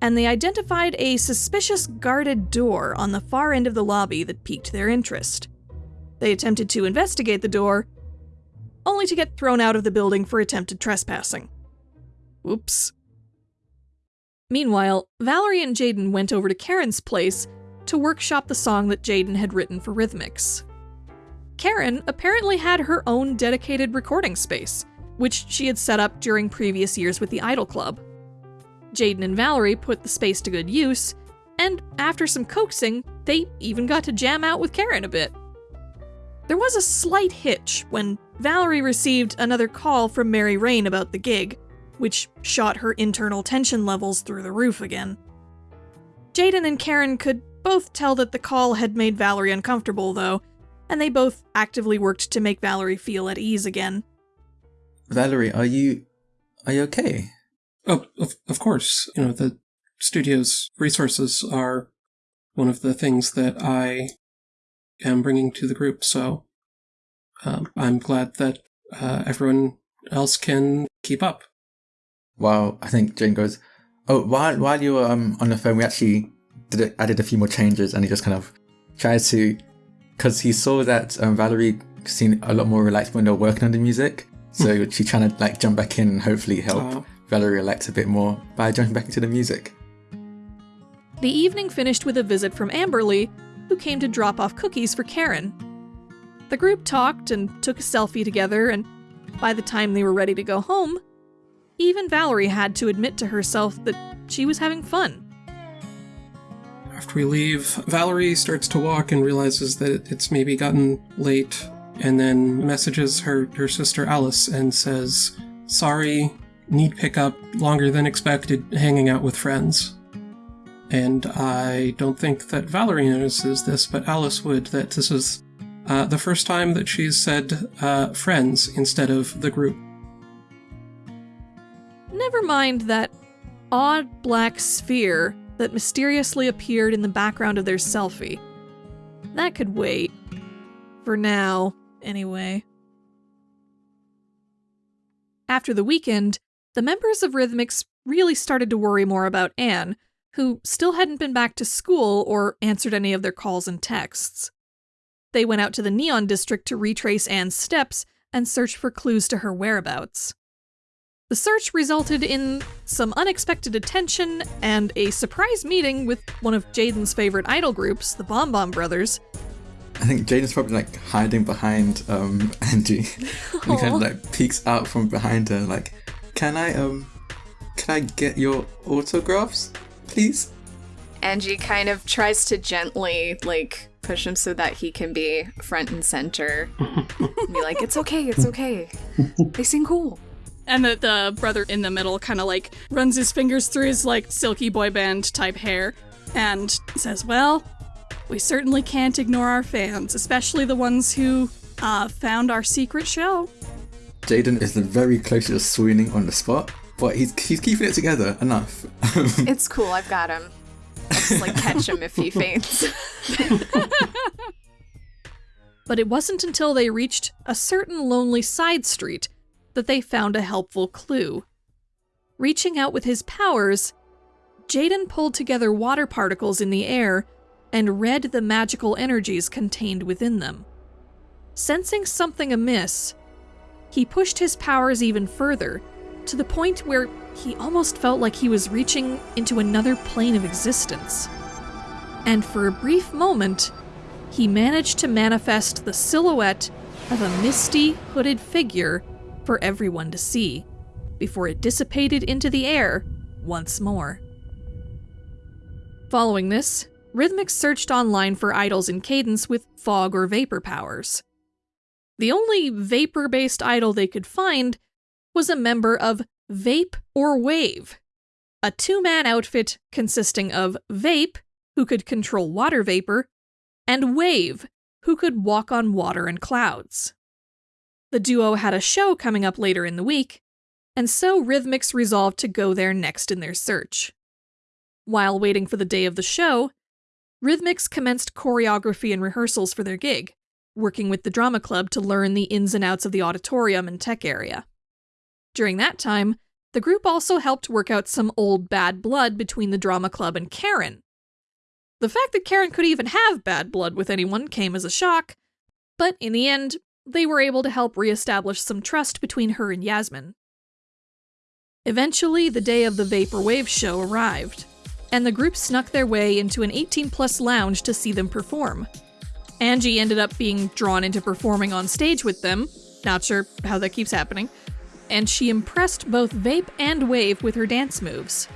and they identified a suspicious guarded door on the far end of the lobby that piqued their interest. They attempted to investigate the door, only to get thrown out of the building for attempted trespassing. Oops. Meanwhile, Valerie and Jaden went over to Karen's place to workshop the song that Jaden had written for Rhythmix. Karen apparently had her own dedicated recording space, which she had set up during previous years with the Idol Club. Jaden and Valerie put the space to good use, and after some coaxing, they even got to jam out with Karen a bit. There was a slight hitch when Valerie received another call from Mary Rain about the gig, which shot her internal tension levels through the roof again. Jaden and Karen could both tell that the call had made Valerie uncomfortable, though, and they both actively worked to make Valerie feel at ease again. Valerie, are you are you okay? Oh, of, of course. You know, the studio's resources are one of the things that I am bringing to the group, so um, I'm glad that uh, everyone else can keep up. While I think Jane goes, oh, while while you were um, on the phone, we actually did it, added a few more changes, and he just kind of tried to, because he saw that um, Valerie seemed a lot more relaxed when they were working on the music, so she's trying to like jump back in and hopefully help. Valerie relax a bit more by jumping back into the music. The evening finished with a visit from Amberly, who came to drop off cookies for Karen. The group talked and took a selfie together, and by the time they were ready to go home, even Valerie had to admit to herself that she was having fun. After we leave, Valerie starts to walk and realizes that it's maybe gotten late, and then messages her, her sister Alice and says, Sorry, need pickup, longer than expected, hanging out with friends. And I don't think that Valerie notices this, but Alice would, that this is uh, the first time that she's said uh, friends instead of the group. Never mind that odd black sphere that mysteriously appeared in the background of their selfie. That could wait. For now, anyway. After the weekend, the members of Rhythmix really started to worry more about Anne, who still hadn't been back to school or answered any of their calls and texts. They went out to the Neon District to retrace Anne's steps and search for clues to her whereabouts. The search resulted in some unexpected attention and a surprise meeting with one of Jaden's favorite idol groups, the Bomb Bomb Brothers. I think Jaden's probably like hiding behind um Angie. and he kind of like peeks out from behind her, like, "Can I um, can I get your autographs, please?" Angie kind of tries to gently, like, push him so that he can be front and center. be like, it's okay, it's okay. They seem cool. And the, the brother in the middle kind of like runs his fingers through his like silky boy band type hair and says, Well, we certainly can't ignore our fans, especially the ones who uh, found our secret show. Jaden is the very close to swooning on the spot, but he's he's keeping it together enough. It's cool, I've got him. I'll just, like, catch him if he faints. But it wasn't until they reached a certain lonely side street that they found a helpful clue. Reaching out with his powers, Jaden pulled together water particles in the air and read the magical energies contained within them. Sensing something amiss, he pushed his powers even further, to the point where he almost felt like he was reaching into another plane of existence. and for a brief moment, he managed to manifest the silhouette of a misty, hooded figure for everyone to see, before it dissipated into the air once more. Following this, Rhythmix searched online for idols in Cadence with fog or vapor powers. The only vapor based idol they could find was a member of Vape or Wave, a two man outfit consisting of Vape, who could control water vapor, and Wave, who could walk on water and clouds. The duo had a show coming up later in the week, and so Rhythmix resolved to go there next in their search. While waiting for the day of the show, Rhythmix commenced choreography and rehearsals for their gig, working with the drama club to learn the ins and outs of the auditorium and tech area. During that time, the group also helped work out some old bad blood between the drama club and Karen. The fact that Karen could even have bad blood with anyone came as a shock, but in the end, they were able to help reestablish some trust between her and Yasmin. Eventually, the day of the Vaporwave show arrived, and the group snuck their way into an 18 plus lounge to see them perform. Angie ended up being drawn into performing on stage with them, not sure how that keeps happening, and she impressed both Vape and Wave with her dance moves.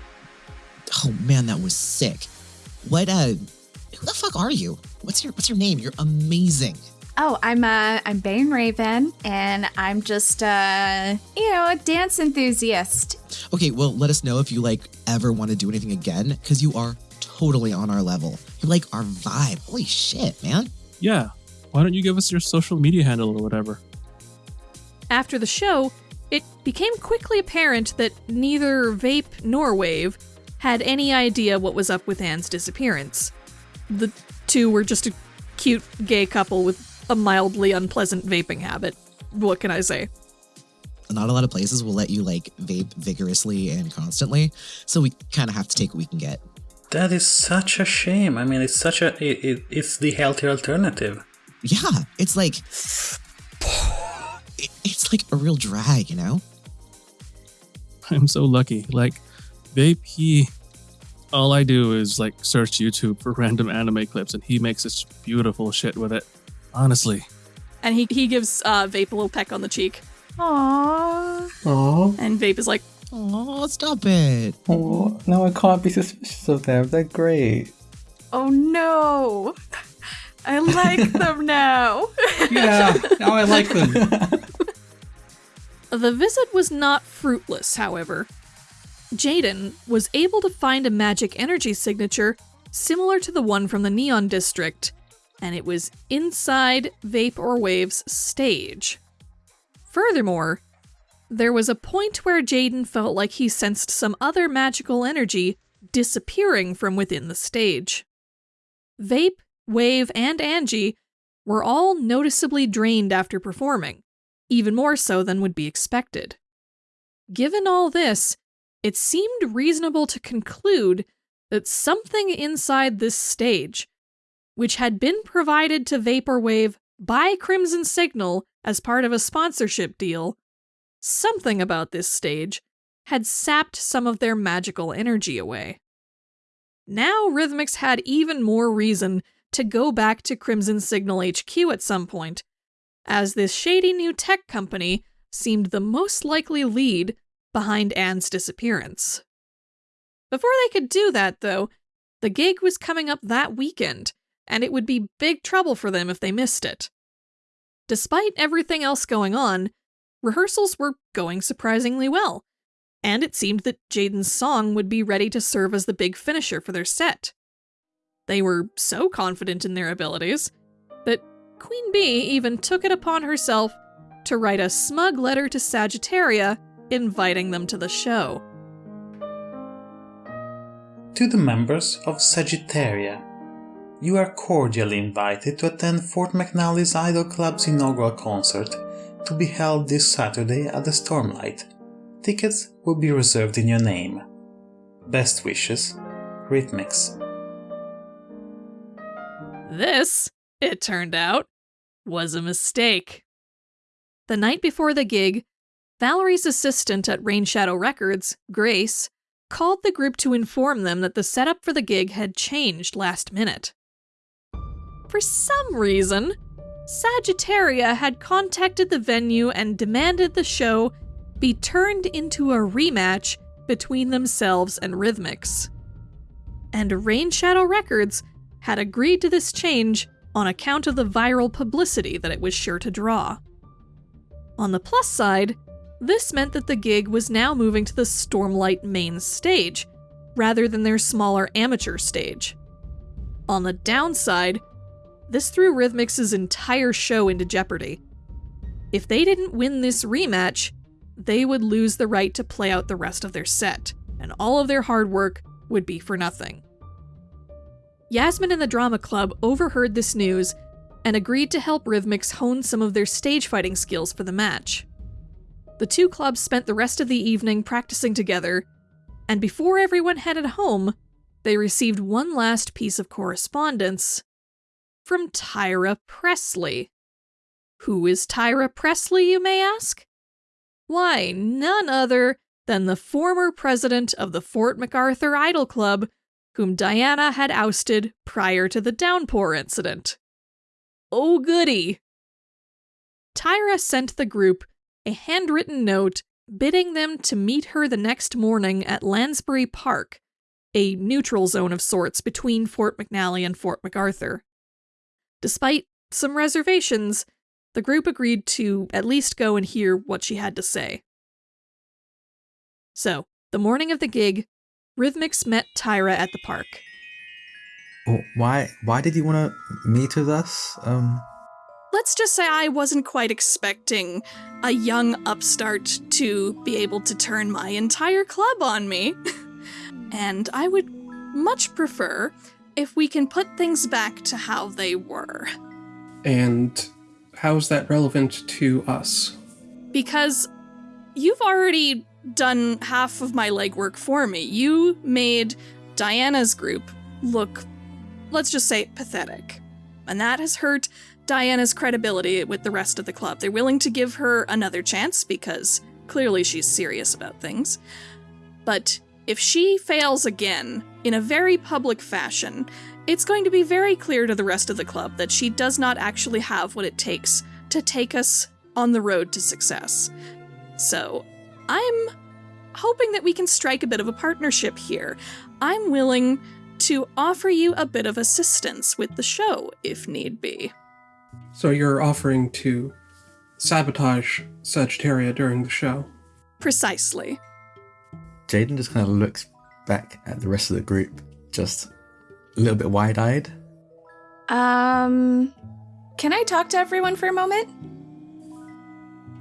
Oh man, that was sick. What uh who the fuck are you? What's your what's your name? You're amazing. Oh, I'm uh I'm Bane Raven and I'm just uh you know, a dance enthusiast. Okay, well let us know if you like ever want to do anything again, because you are totally on our level. You like our vibe. Holy shit, man. Yeah. Why don't you give us your social media handle or whatever? After the show, it became quickly apparent that neither Vape nor Wave had any idea what was up with Anne's disappearance. The two were just a cute gay couple with a mildly unpleasant vaping habit. What can I say? Not a lot of places will let you like vape vigorously and constantly, so we kind of have to take what we can get. That is such a shame. I mean, it's such a it, it, it's the healthier alternative. Yeah, it's like it, it's like a real drag, you know? I'm so lucky. Like, Vape, he. All I do is like search YouTube for random anime clips, and he makes this beautiful shit with it. Honestly. And he, he gives uh, Vape a little peck on the cheek. Aww. Oh, And Vape is like, Oh, stop it. oh, no, I can't be suspicious of them. They're great. Oh no. I like them now. Yeah, now I like them. The visit was not fruitless, however. Jaden was able to find a magic energy signature similar to the one from the Neon District, and it was inside Vape or Wave's stage. Furthermore, there was a point where Jaden felt like he sensed some other magical energy disappearing from within the stage. Vape, Wave, and Angie were all noticeably drained after performing, even more so than would be expected. Given all this, it seemed reasonable to conclude that something inside this stage, which had been provided to Vaporwave by Crimson Signal as part of a sponsorship deal, something about this stage had sapped some of their magical energy away. Now Rhythmix had even more reason to go back to Crimson Signal HQ at some point, as this shady new tech company seemed the most likely lead behind Anne's disappearance. Before they could do that, though, the gig was coming up that weekend, and it would be big trouble for them if they missed it. Despite everything else going on, rehearsals were going surprisingly well, and it seemed that Jaden's song would be ready to serve as the big finisher for their set. They were so confident in their abilities that Queen Bee even took it upon herself to write a smug letter to Sagittaria inviting them to the show. To the members of Sagittaria, you are cordially invited to attend Fort McNally's Idol Club's inaugural concert to be held this Saturday at the Stormlight. Tickets will be reserved in your name. Best wishes, Rhythmix. This, it turned out, was a mistake. The night before the gig, Valerie's assistant at Rain Shadow Records, Grace, called the group to inform them that the setup for the gig had changed last minute. For some reason, Sagittaria had contacted the venue and demanded the show be turned into a rematch between themselves and Rhythmix. And Rain Shadow Records had agreed to this change on account of the viral publicity that it was sure to draw. On the plus side, this meant that the gig was now moving to the Stormlight main stage, rather than their smaller amateur stage. On the downside, this threw Rhythmix's entire show into jeopardy. If they didn't win this rematch, they would lose the right to play out the rest of their set, and all of their hard work would be for nothing. Yasmin and the Drama Club overheard this news and agreed to help Rhythmix hone some of their stage fighting skills for the match. The two clubs spent the rest of the evening practicing together, and before everyone headed home, they received one last piece of correspondence from Tyra Presley. Who is Tyra Presley, you may ask? Why, none other than the former president of the Fort MacArthur Idol Club, whom Diana had ousted prior to the downpour incident. Oh, goody! Tyra sent the group a handwritten note bidding them to meet her the next morning at Lansbury Park, a neutral zone of sorts between Fort McNally and Fort MacArthur. Despite some reservations, the group agreed to at least go and hear what she had to say. So, the morning of the gig, Rhythmix met Tyra at the park. Oh, why? Why did you want to meet with us? Um. Let's just say I wasn't quite expecting a young upstart to be able to turn my entire club on me. and I would much prefer if we can put things back to how they were. And how's that relevant to us? Because you've already done half of my legwork for me. You made Diana's group look, let's just say, pathetic. And that has hurt Diana's credibility with the rest of the club. They're willing to give her another chance because clearly she's serious about things. But if she fails again in a very public fashion, it's going to be very clear to the rest of the club that she does not actually have what it takes to take us on the road to success. So, I'm hoping that we can strike a bit of a partnership here. I'm willing to offer you a bit of assistance with the show if need be. So you're offering to sabotage Sagittaria during the show? Precisely. Jaden just kind of looks back at the rest of the group, just a little bit wide eyed. Um, can I talk to everyone for a moment?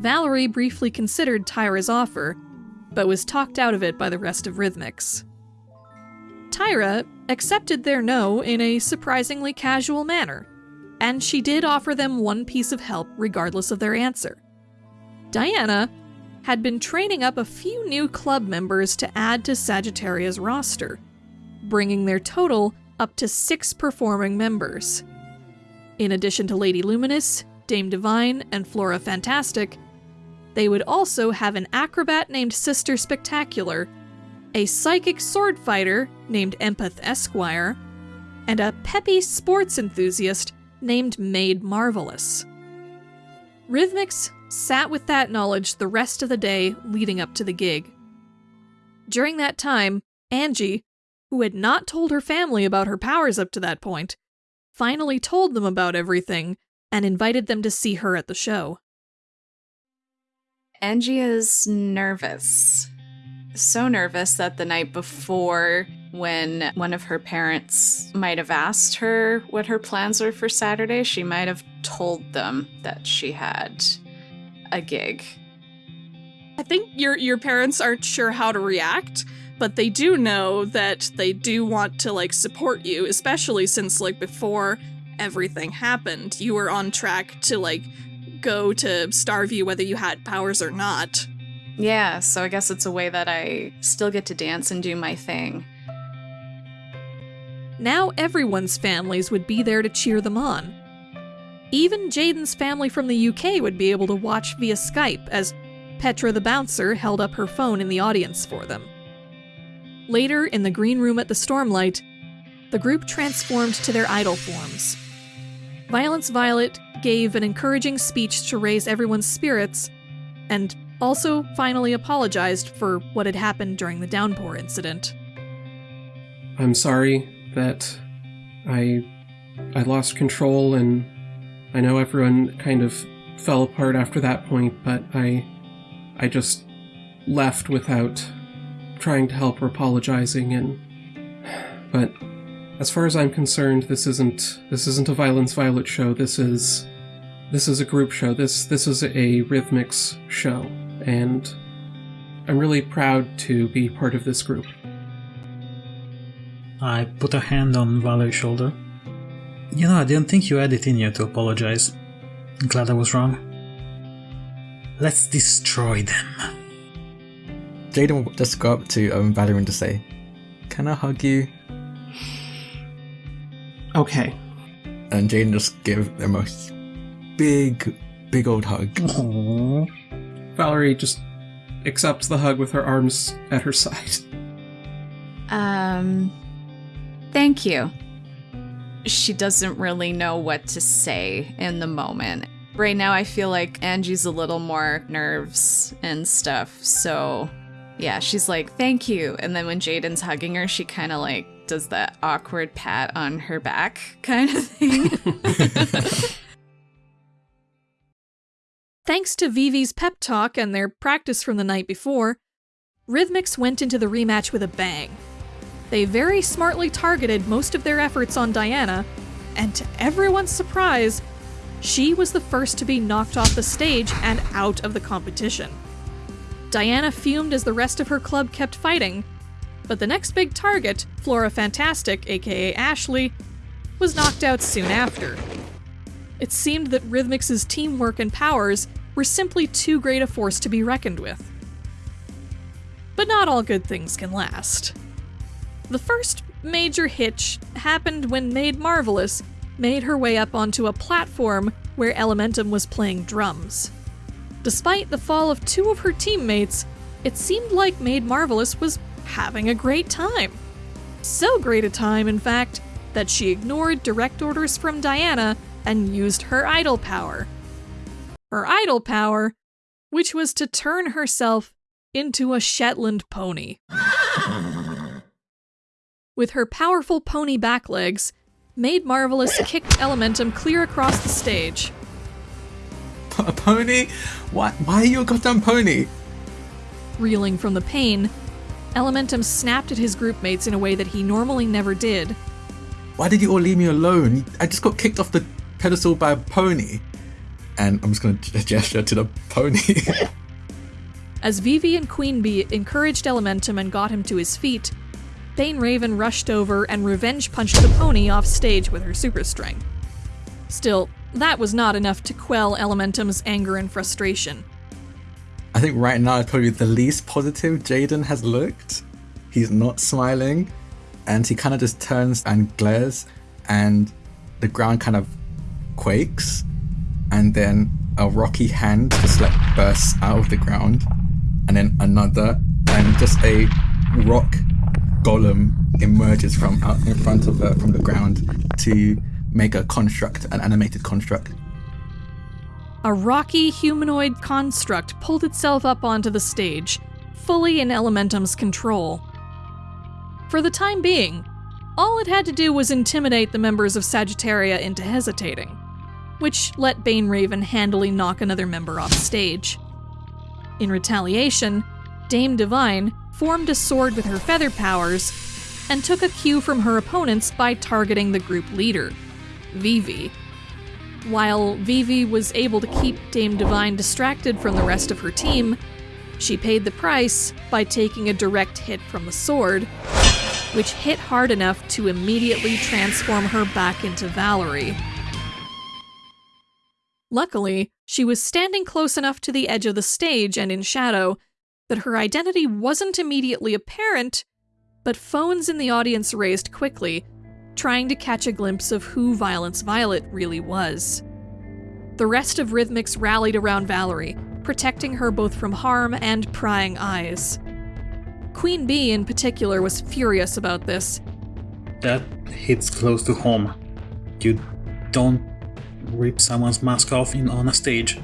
Valerie briefly considered Tyra's offer, but was talked out of it by the rest of Rhythmix. Tyra accepted their no in a surprisingly casual manner, and she did offer them one piece of help regardless of their answer. Diana had been training up a few new club members to add to Sagittaria's roster, bringing their total up to six performing members. In addition to Lady Luminous, Dame Divine, and Flora Fantastic, they would also have an acrobat named Sister Spectacular, a psychic sword fighter named Empath Esquire, and a peppy sports enthusiast named Maid Marvelous. Rhythmix sat with that knowledge the rest of the day leading up to the gig. During that time, Angie, who had not told her family about her powers up to that point, finally told them about everything and invited them to see her at the show. Angie is nervous. So nervous that the night before, when one of her parents might have asked her what her plans were for Saturday, she might have told them that she had a gig. I think your your parents aren't sure how to react, but they do know that they do want to like support you, especially since like before everything happened, you were on track to like go to Starview whether you had powers or not. Yeah, so I guess it's a way that I still get to dance and do my thing. Now everyone's families would be there to cheer them on. Even Jaden's family from the UK would be able to watch via Skype as Petra the bouncer held up her phone in the audience for them. Later, in the green room at the Stormlight, the group transformed to their idol forms. Violence Violet gave an encouraging speech to raise everyone's spirits, and also finally apologized for what had happened during the downpour incident. I'm sorry that I I lost control and I know everyone kind of fell apart after that point, but I I just left without trying to help or apologizing and but as far as I'm concerned, this isn't this isn't a Violence Violet show. This is this is a group show. This this is a Rhythmix show, and I'm really proud to be part of this group. I put a hand on Valerie's shoulder. You know, I didn't think you had it in you to apologize. I'm glad I was wrong. Let's destroy them. Jaden will just go up to um, Valerie and just say, Can I hug you? Okay. And Jaden just give the most big, big old hug. Valerie just accepts the hug with her arms at her side. Um, thank you. She doesn't really know what to say in the moment. Right now, I feel like Angie's a little more nerves and stuff. So, yeah, she's like, thank you. And then when Jaden's hugging her, she kind of like does that awkward pat on her back kind of thing. Thanks to Vivi's pep talk and their practice from the night before, Rhythmix went into the rematch with a bang. They very smartly targeted most of their efforts on Diana, and to everyone's surprise, she was the first to be knocked off the stage and out of the competition. Diana fumed as the rest of her club kept fighting, but the next big target, Flora Fantastic, aka Ashley, was knocked out soon after. It seemed that Rhythmix's teamwork and powers were simply too great a force to be reckoned with. But not all good things can last. The first major hitch happened when Maid Marvelous made her way up onto a platform where Elementum was playing drums. Despite the fall of two of her teammates, it seemed like Maid Marvelous was having a great time. So great a time, in fact, that she ignored direct orders from Diana and used her idol power. Her idol power, which was to turn herself into a Shetland pony. With her powerful pony back legs, Maid Marvelous kicked Elementum clear across the stage. A pony? Why, why are you a goddamn pony? Reeling from the pain, Elementum snapped at his groupmates in a way that he normally never did. Why did you all leave me alone? I just got kicked off the pedestal by a pony. And I'm just going to gesture to the pony. As Vivi and Queen Bee encouraged Elementum and got him to his feet, Bane Raven rushed over and revenge punched the pony off stage with her super strength. Still, that was not enough to quell Elementum's anger and frustration. I think right now is probably the least positive Jaden has looked. He's not smiling, and he kind of just turns and glares, and the ground kind of quakes, and then a rocky hand just like bursts out of the ground, and then another, and just a rock golem emerges from out in front of her from the ground to make a construct, an animated construct. A rocky humanoid construct pulled itself up onto the stage, fully in Elementum's control. For the time being, all it had to do was intimidate the members of Sagittaria into hesitating, which let Bane Raven handily knock another member off stage. In retaliation, Dame Divine formed a sword with her feather powers and took a cue from her opponents by targeting the group leader, Vivi. While Vivi was able to keep Dame Divine distracted from the rest of her team, she paid the price by taking a direct hit from the sword, which hit hard enough to immediately transform her back into Valerie. Luckily, she was standing close enough to the edge of the stage and in shadow that her identity wasn't immediately apparent, but phones in the audience raised quickly, trying to catch a glimpse of who Violence Violet really was. The rest of Rhythmix rallied around Valerie, protecting her both from harm and prying eyes. Queen Bee, in particular, was furious about this. That hits close to home. You don't rip someone's mask off in on a stage.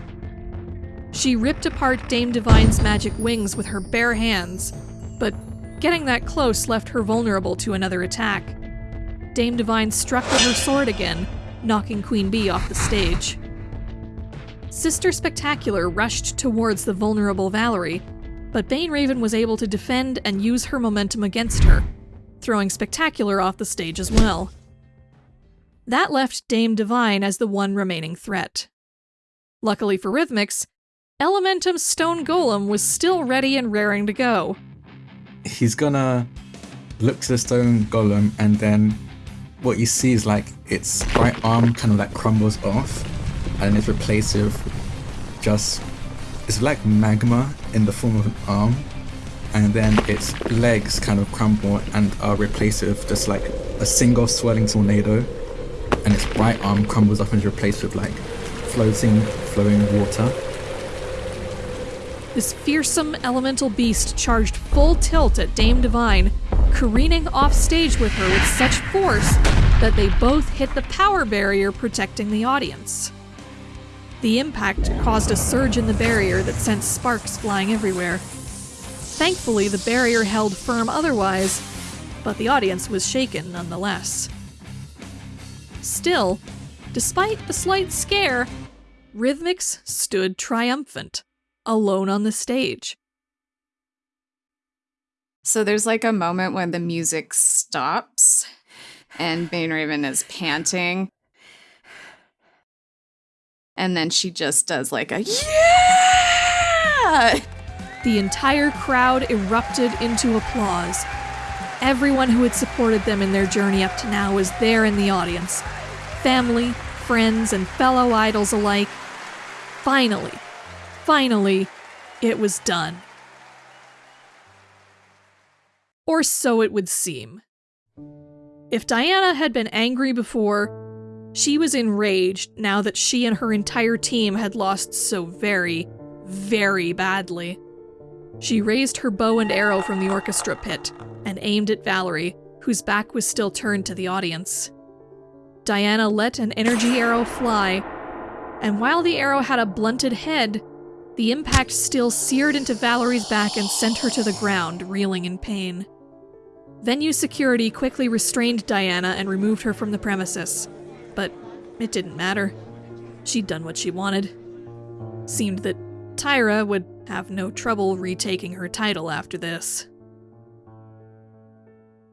She ripped apart Dame Divine's magic wings with her bare hands, but getting that close left her vulnerable to another attack. Dame Divine struck with her sword again, knocking Queen Bee off the stage. Sister Spectacular rushed towards the vulnerable Valerie, but Bane Raven was able to defend and use her momentum against her, throwing Spectacular off the stage as well. That left Dame Divine as the one remaining threat. Luckily for Rhythmix, Elementum's stone golem was still ready and raring to go. He's gonna look to the stone golem, and then what you see is like its right arm kind of like crumbles off, and it's replaced with just it's like magma in the form of an arm, and then its legs kind of crumble and are replaced with just like a single swirling tornado, and its right arm crumbles off and is replaced with like floating, flowing water. This fearsome elemental beast charged full tilt at Dame Divine, careening off stage with her with such force that they both hit the power barrier protecting the audience. The impact caused a surge in the barrier that sent sparks flying everywhere. Thankfully, the barrier held firm otherwise, but the audience was shaken nonetheless. Still, despite the slight scare, Rhythmix stood triumphant, alone on the stage. So there's like a moment when the music stops and Bane Raven is panting. And then she just does like a yeah! The entire crowd erupted into applause. Everyone who had supported them in their journey up to now was there in the audience family, friends, and fellow idols alike. Finally, finally, it was done. Or so it would seem. If Diana had been angry before, she was enraged now that she and her entire team had lost so very, very badly. She raised her bow and arrow from the orchestra pit and aimed at Valerie, whose back was still turned to the audience. Diana let an energy arrow fly, and while the arrow had a blunted head, the impact still seared into Valerie's back and sent her to the ground, reeling in pain. Venue security quickly restrained Diana and removed her from the premises, but it didn't matter. She'd done what she wanted. Seemed that Tyra would have no trouble retaking her title after this.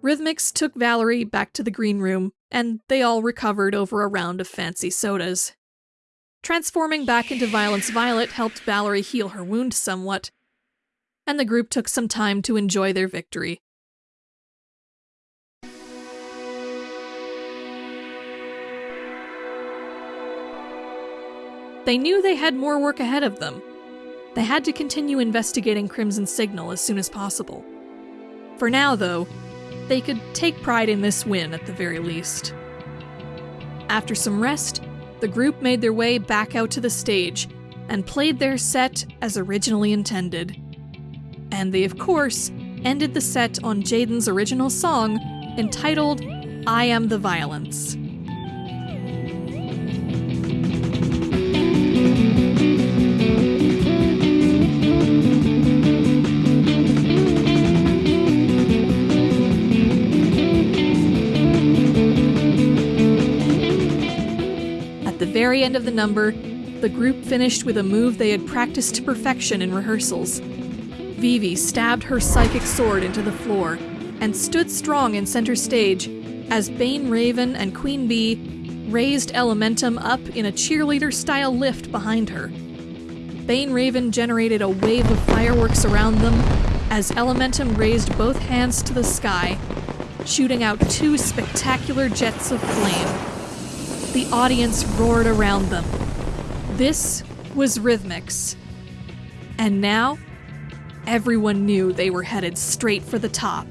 Rhythmix took Valerie back to the green room, and they all recovered over a round of fancy sodas. Transforming back into Violence Violet helped Valerie heal her wound somewhat, and the group took some time to enjoy their victory. They knew they had more work ahead of them. They had to continue investigating Crimson Signal as soon as possible. For now, though, they could take pride in this win at the very least. After some rest, the group made their way back out to the stage and played their set as originally intended. And they, of course, ended the set on Jaden's original song entitled I Am the Violence. The very end of the number, the group finished with a move they had practiced to perfection in rehearsals. Vivi stabbed her psychic sword into the floor and stood strong in center stage as Bane Raven and Queen Bee raised Elementum up in a cheerleader style lift behind her. Bane Raven generated a wave of fireworks around them as Elementum raised both hands to the sky, shooting out two spectacular jets of flame. The audience roared around them. This was Rhythmix. And now, everyone knew they were headed straight for the top.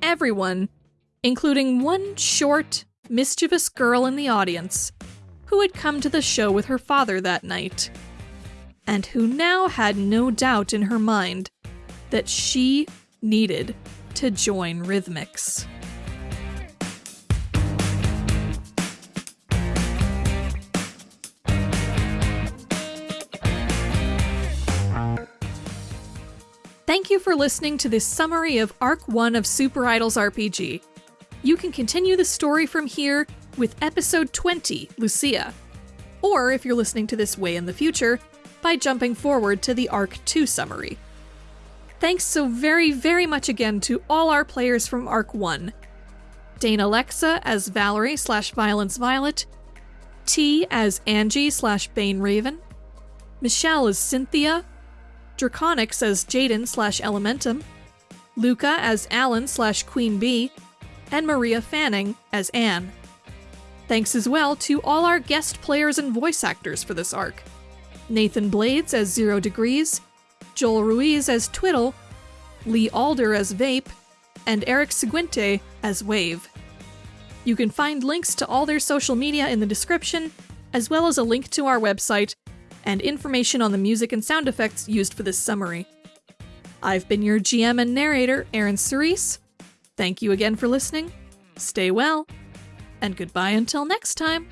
Everyone, including one short, mischievous girl in the audience, who had come to the show with her father that night, and who now had no doubt in her mind that she needed to join Rhythmix. Thank you for listening to this summary of Arc 1 of Super Idols RPG. You can continue the story from here with Episode 20, Lucia. Or, if you're listening to this way in the future, by jumping forward to the Arc 2 summary. Thanks so very, very much again to all our players from Arc 1 Dana Alexa as Valerie slash Violence Violet, T as Angie slash Bane Raven, Michelle as Cynthia, Draconix as Jaden slash Elementum, Luca as Alan slash Queen Bee, and Maria Fanning as Anne. Thanks as well to all our guest players and voice actors for this arc Nathan Blades as Zero Degrees, Joel Ruiz as Twiddle, Lee Alder as Vape, and Eric Seguinte as Wave. You can find links to all their social media in the description, as well as a link to our website and information on the music and sound effects used for this summary. I've been your GM and narrator, Aaron Cerise. Thank you again for listening. Stay well, and goodbye until next time.